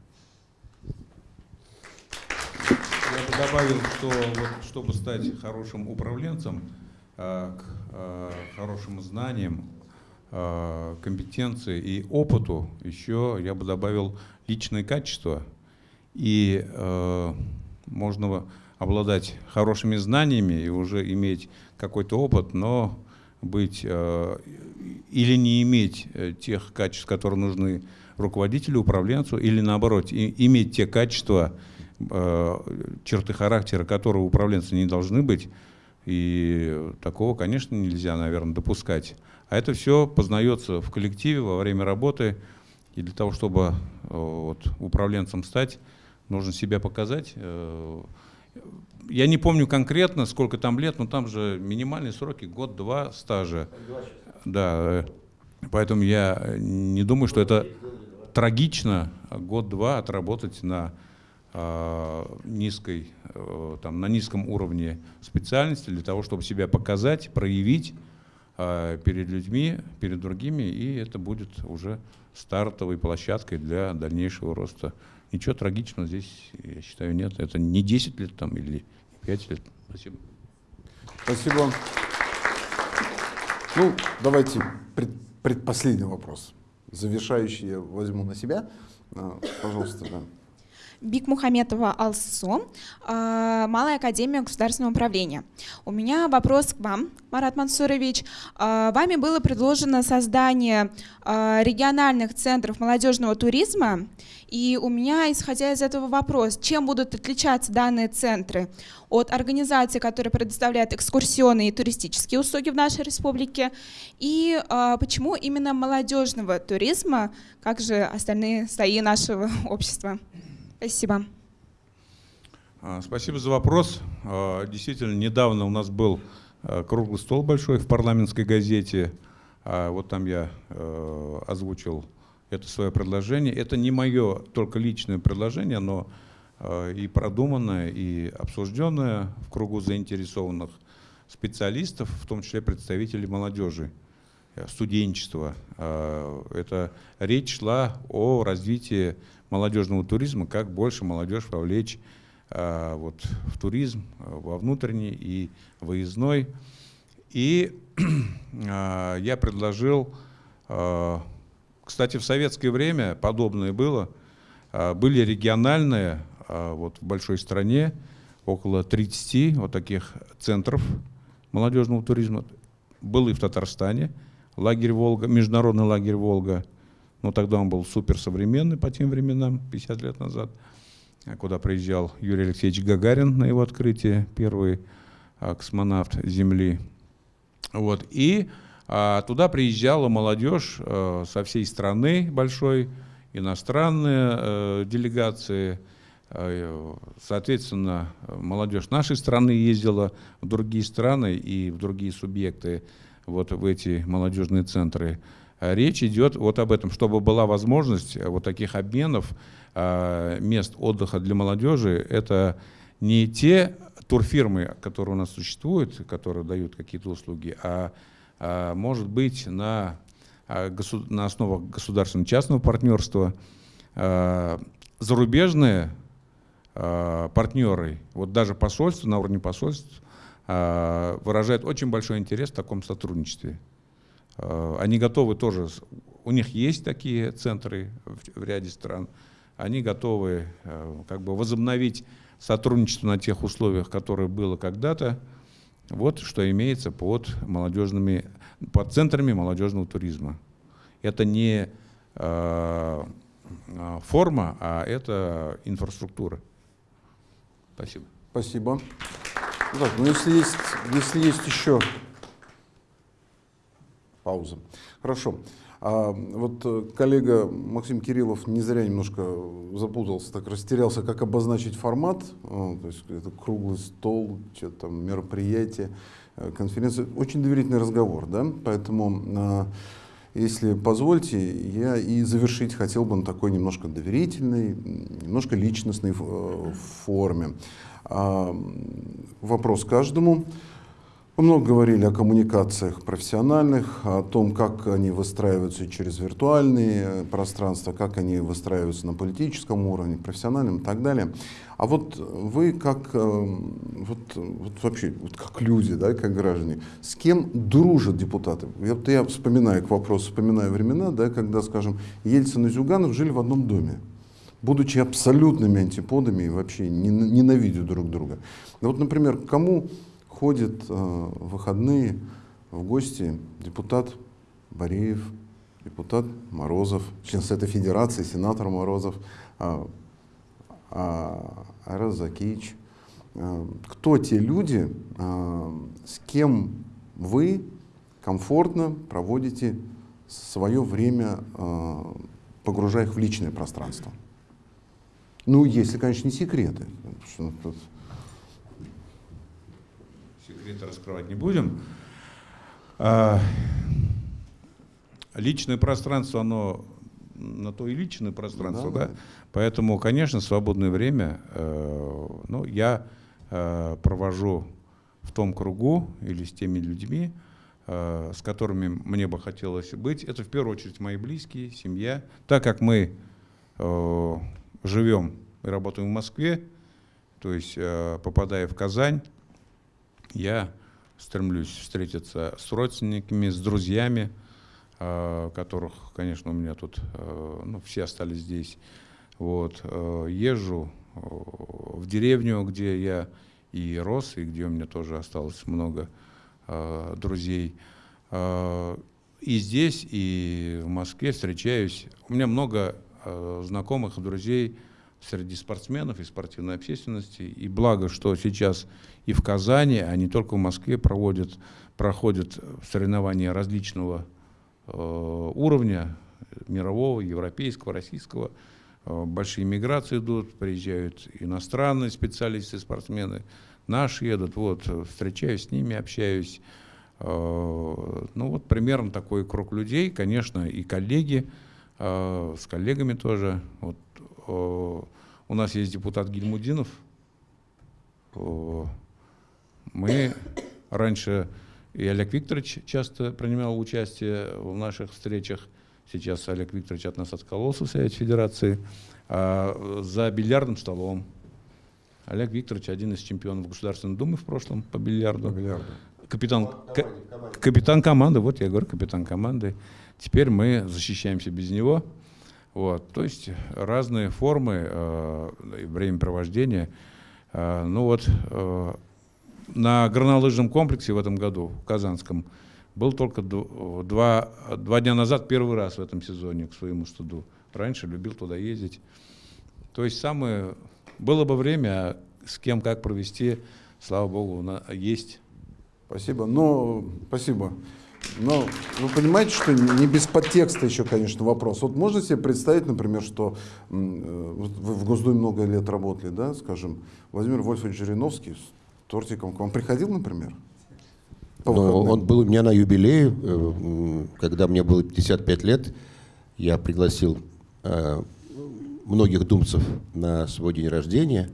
Я бы добавил, что вот, чтобы стать хорошим управленцем, э, к э, хорошим знаниям, э, компетенции и опыту еще я бы добавил личные качества. И э, можно обладать хорошими знаниями и уже иметь какой-то опыт, но быть э, или не иметь тех качеств, которые нужны руководителю, управленцу, или наоборот, и- иметь те качества, э, черты характера, которые у управленца не должны быть. И такого, конечно, нельзя, наверное, допускать. А это все познается в коллективе во время работы. И для того, чтобы вот, управленцем стать, нужно себя показать. Я не помню конкретно, сколько там лет, но там же минимальные сроки, год-два стажа. Да, поэтому я не думаю, что это трагично год-два отработать на э, низкой, э, там, на низком уровне специальности для того, чтобы себя показать, проявить э, перед людьми, перед другими, и это будет уже стартовой площадкой для дальнейшего роста. Ничего трагичного здесь, я считаю, нет. Это не 10 лет там или 5 лет. Спасибо. Спасибо. Ну, давайте пред, предпоследний вопрос. Завершающий я возьму на себя. А, пожалуйста, да. Бик Мухаметова Алсо, а, Малая академия государственного управления. У меня вопрос к вам, Марат Мансурович. А, вами было предложено создание а, региональных центров молодежного туризма, и у меня, исходя из этого вопрос, чем будут отличаться данные центры от организаций, которые предоставляют экскурсионные и туристические услуги в нашей республике, и почему именно молодежного туризма, как же остальные слои нашего общества? Спасибо. А, спасибо за вопрос. А, действительно, недавно у нас был а, круглый стол большой в парламентской газете. Вот там я озвучил это свое предложение. Это не мое только личное предложение, но и продуманное, и обсужденное в кругу заинтересованных специалистов, в том числе представителей молодежи, э, студенчества. Это речь шла о развитии молодежного туризма, как больше молодежь вовлечь а, вот, в туризм, а, во внутренний и выездной. И а, я предложил, кстати, в советское время подобное было, были региональные вот, в большой стране, около 30 вот таких центров молодежного туризма. Был и в Татарстане, лагерь Волга, международный лагерь Волга – но тогда он был суперсовременный по тем временам, 50 лет назад, куда приезжал Юрий Алексеевич Гагарин на его открытие, первый а, космонавт Земли. Вот. И а, туда приезжала молодежь а, со всей страны большой, иностранные а, делегации, Соответственно, молодежь нашей страны ездила в другие страны и в другие субъекты, вот в эти молодежные центры. Э, речь идет вот об этом, чтобы была возможность э, вот таких обменов э, мест отдыха для молодежи. Это не те турфирмы, которые у нас существуют, которые дают какие-то услуги, а, а может быть на, на основах государственно-частного партнерства зарубежные партнеры, вот даже посольство на уровне посольств, выражают очень большой интерес в таком сотрудничестве. Э, они готовы тоже, у них есть такие центры в, ряде стран, они готовы э, как бы возобновить сотрудничество на тех условиях, которые было когда-то. Вот что имеется под молодежными, под центрами молодежного туризма. Это не э, форма, а это инфраструктура. Спасибо. Спасибо. Так, ну если есть, если есть еще пауза. Хорошо. А вот э, коллега Максим Кириллов не зря немножко запутался, так растерялся, как обозначить формат. То есть это круглый стол, что-то там мероприятие, э, конференция. Очень доверительный разговор, да? Поэтому, а, если позвольте, я и завершить хотел бы на такой немножко доверительной, немножко личностной э, форме. А, вопрос каждому. Мы много говорили о коммуникациях профессиональных, о том, как они выстраиваются через виртуальные пространства, как они выстраиваются на политическом уровне, профессиональном и так далее. А вот вы как, э, вот, вот вообще, вот как люди, да, как граждане, с кем дружат депутаты? Я, я вспоминаю к вопросу, вспоминаю времена, да, когда, скажем, Ельцин и Зюганов жили в одном доме будучи абсолютными антиподами и вообще ненавидя друг друга. Вот, например, кому ходит э, в выходные в гости депутат Бореев, депутат Морозов, член Совета Федерации, сенатор Морозов, э, э, Айраз Закич. Э, кто те люди, э, с кем вы комфортно проводите свое время погружая их в личное пространство. Ну, если, конечно, не секреты. Секреты раскрывать не будем. А, личное пространство, оно на то и личное пространство, да? да? Поэтому, конечно, свободное время, э, ну, я э, провожу в том кругу или с теми людьми, э, с которыми мне бы хотелось быть. Это в первую очередь мои близкие, семья. Так как мы э, живем и работаем в Москве, то есть э, попадая в Казань, я стремлюсь встретиться с родственниками, с друзьями, э, которых, конечно, у меня тут э, ну, все остались здесь. Вот, э, езжу в деревню, где я и рос, и где у меня тоже осталось много друзей. И здесь, и в Москве встречаюсь. У меня много знакомых и друзей среди спортсменов и спортивной общественности. И благо, что сейчас и в Казани, а не только в Москве проводят, проходят соревнования различного э, уровня, мирового, европейского, российского. Э, большие миграции идут, приезжают иностранные специалисты, спортсмены, наши едут, вот, встречаюсь с ними, общаюсь. Э, ну вот примерно такой круг людей, конечно, и коллеги, э, с коллегами тоже. Вот, у нас есть депутат Гильмудинов. Мы раньше, и Олег Викторович часто принимал участие в наших встречах, Сейчас Олег Викторович от нас откололся в Совете Федерации. А за бильярдным столом. Олег Викторович один из чемпионов Государственной Думы в прошлом по бильярду. По бильярду. Капитан, к, капитан команды, вот я говорю, капитан команды. Теперь мы защищаемся без него. Вот, то есть разные формы э, времяпровождения. Э, ну вот э, на горнолыжном комплексе в этом году, в Казанском, был только два, два дня назад, первый раз в этом сезоне, к своему студу. Раньше любил туда ездить. То есть самое... Было бы время, а с кем как провести, слава богу, есть. Спасибо. Но, спасибо. Но вы понимаете, что не без подтекста еще, конечно, вопрос. Вот можно себе представить, например, что э, вы в Госдуме много лет работали, да, скажем, Владимир Вольфович Жириновский тортиком к вам приходил, например? Но он был у меня на юбилее, э, когда мне было 55 лет. Я пригласил э, многих думцев на свой день рождения.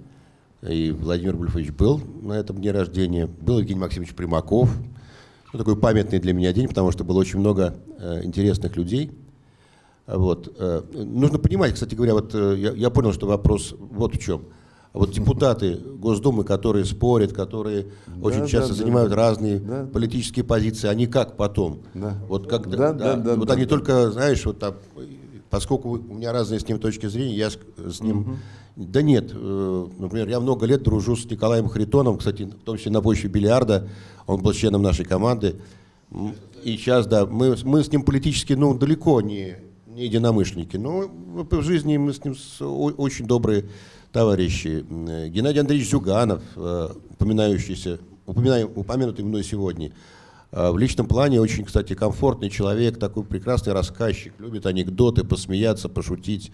И Владимир Вольфович был на этом дне рождения. Был Евгений Максимович Примаков. Ну, такой памятный для меня день, потому что было очень много э, интересных людей. Вот. Нужно понимать, кстати говоря, вот я, я понял, что вопрос вот в чем – вот депутаты Госдумы, которые спорят, которые да, очень часто да, занимают да, разные да. политические позиции, они как потом? Да. Вот, как, да, да, да, вот да, они да. только, знаешь, вот там, поскольку у меня разные с ним точки зрения, я с, с ним... Угу. Да нет, э, например, я много лет дружу с Николаем Харитоном, кстати, в том числе на почве бильярда, он был членом нашей команды. И сейчас, да, мы, мы с ним политически, ну, далеко не, не единомышленники, но в жизни мы с ним очень добрые товарищи, Геннадий Андреевич Зюганов, э, упоминающийся, упомянутый мной сегодня, э, в личном плане очень, кстати, комфортный человек, такой прекрасный рассказчик, любит анекдоты, посмеяться, пошутить.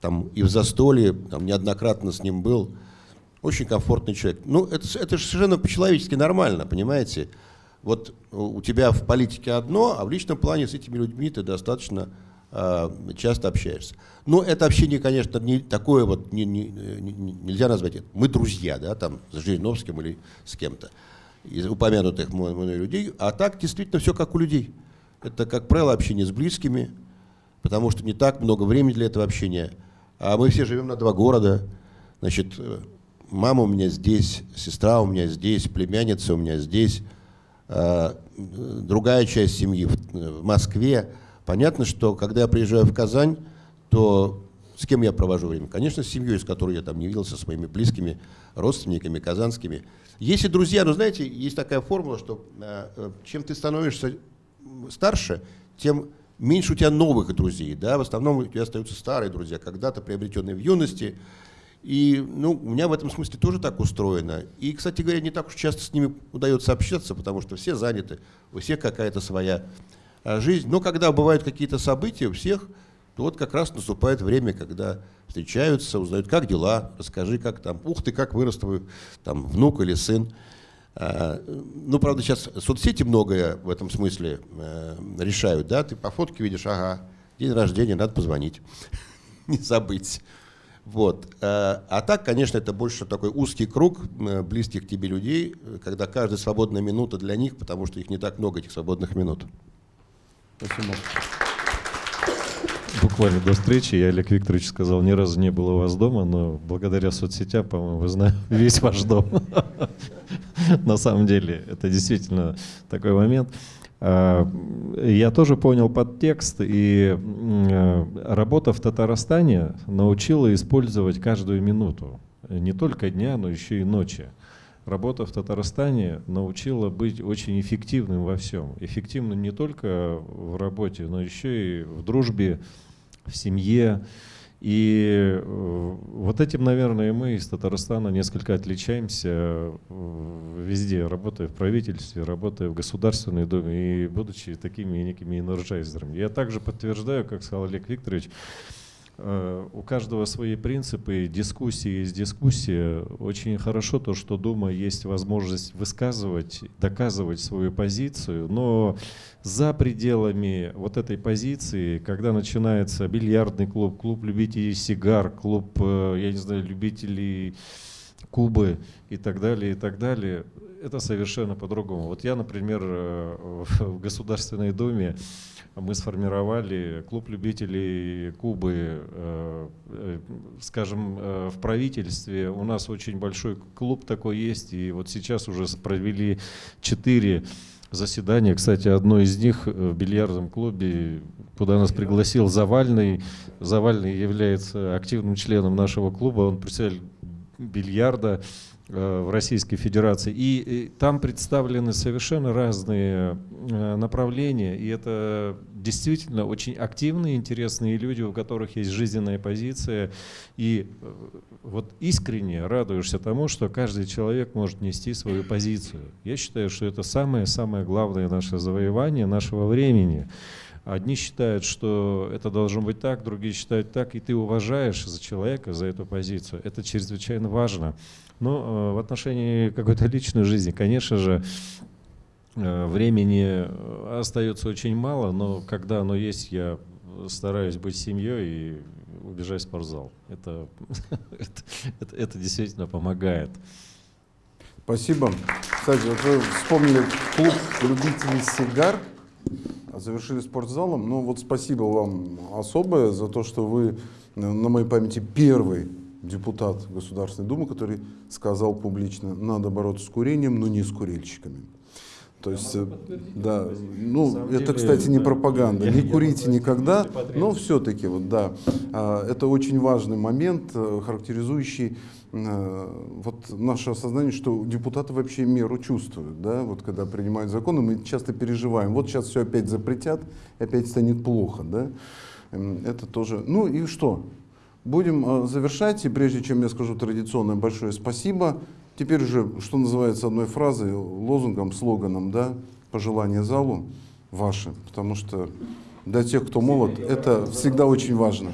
Там и в застолье, там неоднократно с ним был. Очень комфортный человек. Ну, это, это же совершенно по-человечески нормально, понимаете? Вот у тебя в политике одно, а в личном плане с этими людьми ты достаточно часто общаешься. Но это общение, конечно, не такое вот, не, не, не, нельзя назвать это. Мы друзья, да, там, с Жириновским или с кем-то из упомянутых мной людей. А так действительно все как у людей. Это, как правило, общение с близкими, потому что не так много времени для этого общения. А мы все живем на два города. Значит, мама у меня здесь, сестра у меня здесь, племянница у меня здесь, а, другая часть семьи в Москве. Понятно, что когда я приезжаю в Казань, то с кем я провожу время? Конечно, с семьей, с которой я там не виделся, с моими близкими родственниками, казанскими. Есть и друзья, но знаете, есть такая формула, что э, э, чем ты становишься старше, тем меньше у тебя новых друзей. Да? В основном у тебя остаются старые друзья, когда-то приобретенные в юности. И ну, у меня в этом смысле тоже так устроено. И, кстати говоря, не так уж часто с ними удается общаться, потому что все заняты, у всех какая-то своя жизнь. Но когда бывают какие-то события, у всех то вот как раз наступает время, когда встречаются, узнают, как дела, расскажи, как там, ух ты, как вырос твой там, внук или сын. А, ну, правда, сейчас соцсети многое в этом смысле э, решают, да, ты по фотке видишь, ага, день рождения, надо позвонить, не забыть. Вот. А, а так, конечно, это больше такой узкий круг э, близких к тебе людей, когда каждая свободная минута для них, потому что их не так много, этих свободных минут. Спасибо. Буквально до встречи я Олег Викторович сказал, ни разу не было у вас дома, но благодаря соцсетям, по-моему, знаю весь ваш дом. На самом деле, это действительно такой момент. А, я тоже понял подтекст, и э, работа в Татарстане научила использовать каждую минуту. Не только дня, но еще и ночи. Работа в Татарстане научила быть очень эффективным во всем. Эффективным не только в работе, но еще и в дружбе, в семье. И э, вот этим, наверное, мы из Татарстана несколько отличаемся э, везде, работая в правительстве, работая в Государственной Думе и будучи такими некими энерджайзерами. Я также подтверждаю, как сказал Олег Викторович, у каждого свои принципы, дискуссии есть дискуссия. Очень хорошо то, что Дума есть возможность высказывать, доказывать свою позицию, но за пределами вот этой позиции, когда начинается бильярдный клуб, клуб любителей сигар, клуб, э, я не знаю, любителей Кубы и так далее, и так далее, это совершенно по-другому. Вот я, например, э, в Государственной Думе мы сформировали клуб любителей Кубы, э, э, скажем, э, в правительстве. У нас очень большой клуб такой есть, и вот сейчас уже провели четыре заседания. Кстати, одно из них в бильярдном клубе, куда нас пригласил Завальный. Завальный является активным членом нашего клуба, он представитель бильярда. Э, в Российской Федерации. И, и там представлены совершенно разные э, направления, и это действительно очень активные, интересные люди, у которых есть жизненная позиция. И э, вот искренне радуешься тому, что каждый человек может нести свою позицию. Я считаю, что это самое-самое главное наше завоевание нашего времени. Одни считают, что это должно быть так, другие считают так, и ты уважаешь за человека, за эту позицию. Это чрезвычайно важно. Но э, в отношении какой-то личной жизни, конечно же, э, времени остается очень мало, но когда оно есть, я стараюсь быть семьей и убежать в спортзал. Это, это, это, это действительно помогает. Спасибо. Кстати, вот вы вспомнили клуб любителей сигар, завершили спортзалом. Ну вот спасибо вам особое за то, что вы на моей памяти первый депутат Государственной Думы, который сказал публично, надо бороться с курением, но не с курильщиками. То есть, э, да, ну, это, кстати, не пропаганда. Не курите никогда, но все-таки, вот, да, а, это очень важный момент, э, характеризующий э, вот наше осознание, что депутаты вообще меру чувствуют, да, вот когда принимают законы, мы часто переживаем, вот сейчас все опять запретят, опять станет плохо, да, это тоже, ну и что, Будем э, завершать, и прежде чем я скажу традиционное большое спасибо, теперь уже, что называется, одной фразой, лозунгом, слоганом, да, пожелание залу ваше, потому что для тех, кто молод, это всегда очень важно.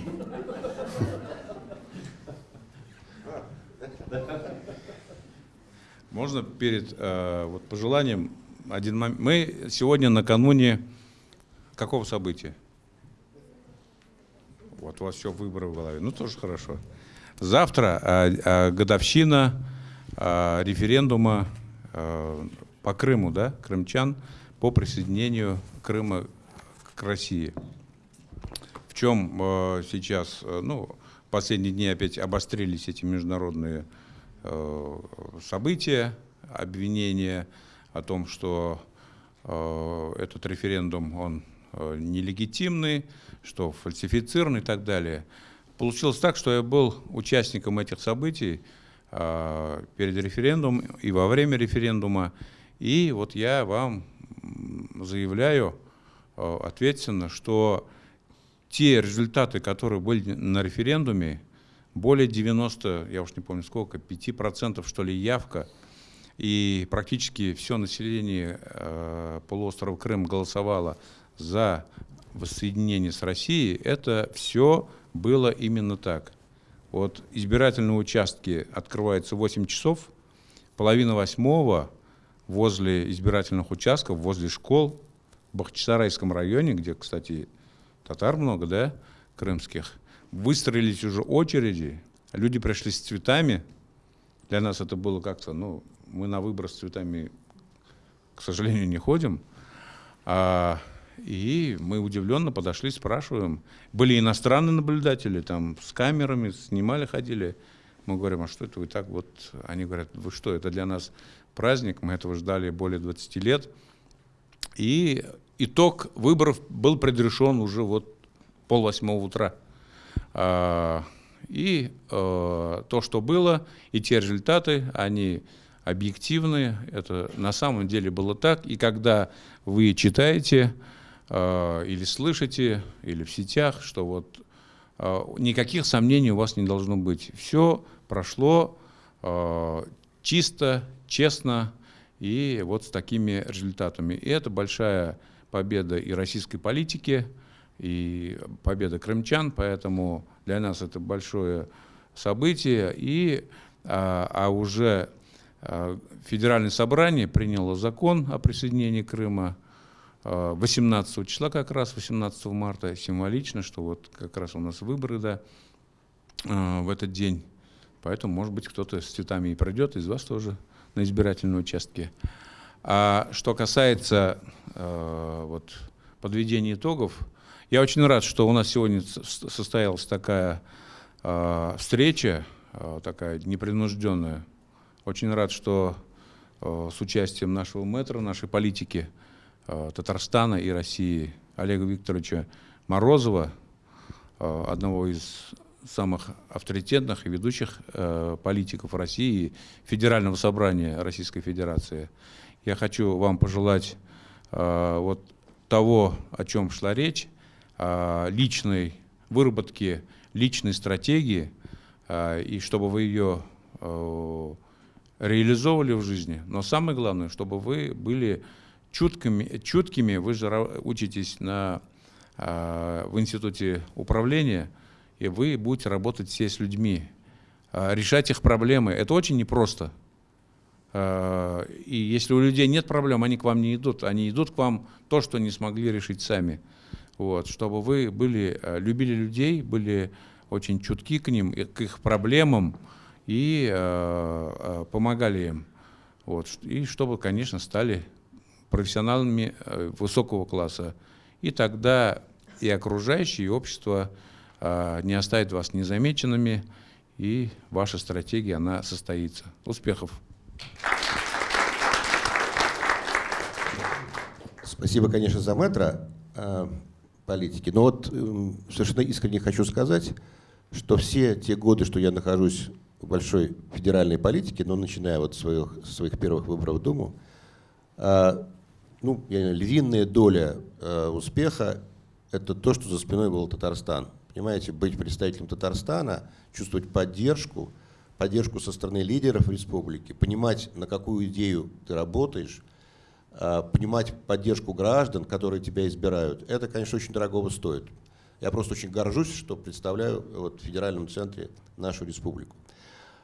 Можно перед э, вот, пожеланием один момент. Мы сегодня накануне какого события? Вот у вас все выборы в голове. Ну, тоже хорошо. Завтра а, а, годовщина а, референдума а, по Крыму, да, крымчан, по присоединению Крыма к России. В чем а, сейчас, ну, в последние дни опять обострились эти международные а, события, обвинения о том, что а, этот референдум, он а, нелегитимный, что фальсифицирован и так далее. Получилось так, что я был участником этих событий э, перед референдумом и во время референдума. И вот я вам заявляю э, ответственно, что те результаты, которые были на референдуме, более 90, я уж не помню сколько, 5% что ли явка, и практически все население э, полуострова Крым голосовало за воссоединения с Россией, это все было именно так. Вот избирательные участки открываются в 8 часов, половина восьмого возле избирательных участков, возле школ в Бахчисарайском районе, где, кстати, татар много, да, крымских, выстроились уже очереди, люди пришли с цветами. Для нас это было как-то, ну, мы на выбор с цветами, к сожалению, не ходим. А, и мы удивленно подошли, спрашиваем. Были иностранные наблюдатели, там с камерами снимали, ходили. Мы говорим, а что это вы так вот? Они говорят, вы что, это для нас праздник, мы этого ждали более 20 лет. И итог выборов был предрешен уже вот пол восьмого утра. А, и э, то, что было, и те результаты, они объективны, это на самом деле было так. И когда вы читаете или слышите, или в сетях, что вот э, никаких сомнений у вас не должно быть. Все прошло э, чисто, честно и вот с такими результатами. И это большая победа и российской политики, и победа крымчан, поэтому для нас это большое событие. И, а, а уже Федеральное собрание приняло закон о присоединении Крыма 18 а, числа как раз, 18 марта, символично, что вот как раз у нас выборы да, а, в этот день. Поэтому, может быть, кто-то с цветами и пройдет, из вас тоже на избирательном участке. А что касается э, вот, подведения итогов, я очень рад, что у нас сегодня состоялась такая э, встреча, э, такая непринужденная. Очень рад, что э, с участием нашего мэтра, нашей политики э, Татарстана и России Олега Викторовича Морозова, э, одного из самых авторитетных и ведущих э, политиков России, Федерального собрания Российской Федерации. Я хочу вам пожелать э, вот того, о чем шла речь, э, личной выработки личной стратегии, э, и чтобы вы ее э, реализовывали в жизни. Но самое главное, чтобы вы были чуткими, чуткими вы же учитесь на, э, в институте управления, и вы будете работать все с людьми, э, решать их проблемы. Это очень непросто. Э, и если у людей нет проблем, они к вам не идут. Они идут к вам то, что не смогли решить сами. Вот, чтобы вы были, любили людей, были очень чутки к ним, к их проблемам и э, помогали им. Вот, и чтобы, конечно, стали профессионалами высокого класса. И тогда и окружающее, и общество не оставит вас незамеченными, и ваша стратегия, она состоится. Успехов! Спасибо, конечно, за метро э, политики. Но вот э, совершенно искренне хочу сказать, что все те годы, что я нахожусь в большой федеральной политике, но начиная вот с своих, своих первых выборов в Думу, э, ну, я, львиная доля э, успеха – это то, что за спиной был Татарстан. Понимаете, быть представителем Татарстана, чувствовать поддержку – поддержку со стороны лидеров республики, понимать, на какую идею ты работаешь, а, понимать поддержку граждан, которые тебя избирают, это, конечно, очень дорогого стоит. Я просто очень горжусь, что представляю вот, в федеральном центре нашу республику.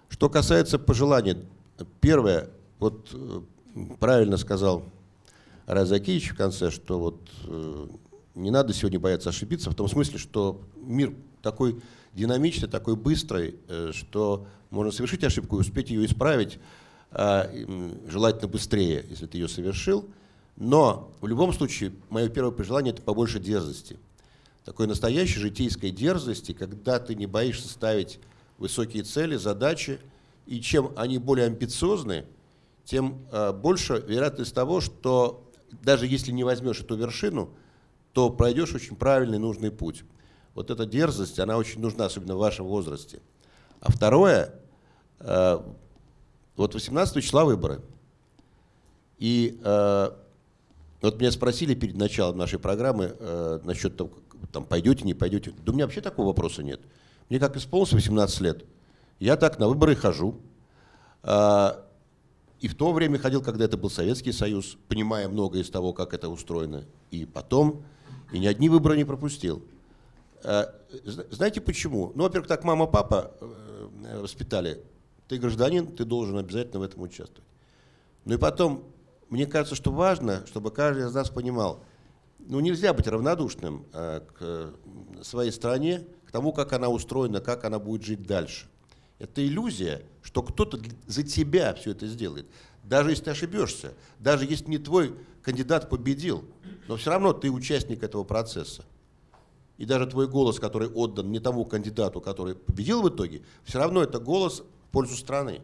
Что касается пожеланий, первое, вот э, правильно сказал Разакевич в конце, что вот э, не надо сегодня бояться ошибиться, в том смысле, что мир такой динамичный, такой быстрый, э, что можно совершить ошибку и успеть ее исправить, а, желательно быстрее, если ты ее совершил. Но в любом случае, мое первое пожелание – это побольше дерзости. Такой настоящей житейской дерзости, когда ты не боишься ставить высокие цели, задачи, и чем они более амбициозны, тем а, больше вероятность того, что даже если не возьмешь эту вершину, то пройдешь очень правильный, нужный путь. Вот эта дерзость, она очень нужна, особенно в вашем возрасте. А второе, э, вот 18 числа выборы. И э, вот меня спросили перед началом нашей программы э, насчет того, там, пойдете, не пойдете. Да у меня вообще такого вопроса нет. Мне как исполнилось 18 лет, я так на выборы хожу. И в то время ходил, когда это был Советский Союз, понимая многое из того, как это устроено. И потом И ни одни выборы не пропустил. Э, знаете почему? Ну, во-первых, так мама, папа э, воспитали. Ты гражданин, ты должен обязательно в этом участвовать. Ну и потом, мне кажется, что важно, чтобы каждый из нас понимал, ну нельзя быть равнодушным э, к своей стране, к тому, как она устроена, как она будет жить дальше. Это иллюзия, что кто-то за тебя все это сделает. Даже если ты ошибешься, даже если не твой кандидат победил, но все равно ты участник этого процесса. И даже твой голос, который отдан не тому кандидату, который победил в итоге, все равно это голос в пользу страны.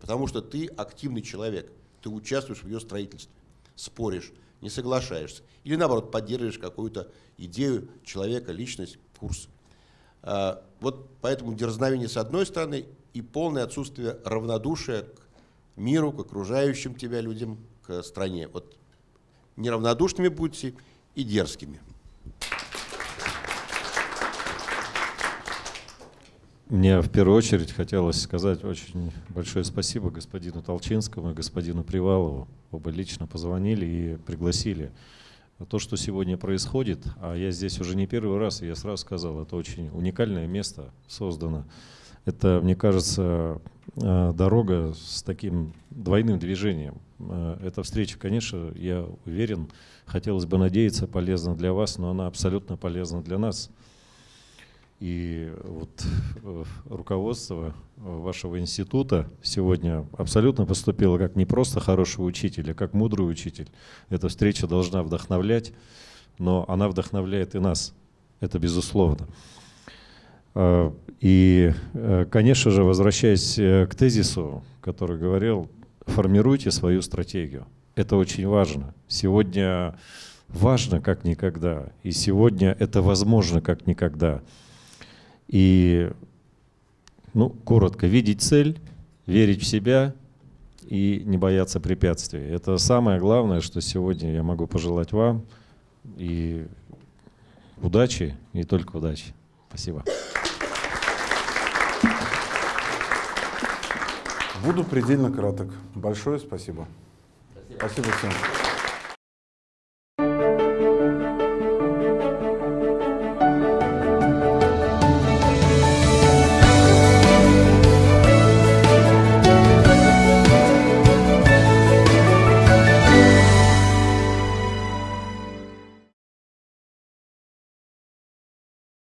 Потому что ты активный человек, ты участвуешь в ее строительстве, споришь, не соглашаешься. Или наоборот, поддерживаешь какую-то идею человека, личность, курс. Вот поэтому дерзновение с одной стороны и полное отсутствие равнодушия к миру, к окружающим тебя людям, к стране. Вот неравнодушными будьте и дерзкими. Мне в первую очередь хотелось сказать очень большое спасибо господину Толчинскому и господину Привалову. Оба лично позвонили и пригласили. То, что сегодня происходит, а я здесь уже не первый раз, и я сразу сказал, это очень уникальное место создано. Это, мне кажется, э, дорога с таким двойным движением. Э, эта встреча, конечно, я уверен, хотелось бы надеяться, полезна для вас, но она абсолютно полезна для нас. И вот э, руководство вашего института сегодня абсолютно поступило как не просто хороший учитель, а как мудрый учитель. Эта встреча должна вдохновлять, но она вдохновляет и нас. Это безусловно. А, и, э, конечно же, возвращаясь э, к тезису, который говорил, формируйте свою стратегию. Это очень важно. Сегодня важно как никогда, и сегодня это возможно как никогда. И, ну, коротко, видеть цель, верить в себя и не бояться препятствий. Это самое главное, что сегодня я могу пожелать вам. И удачи, и только удачи. Спасибо. Буду предельно краток. Большое спасибо. Спасибо, спасибо всем.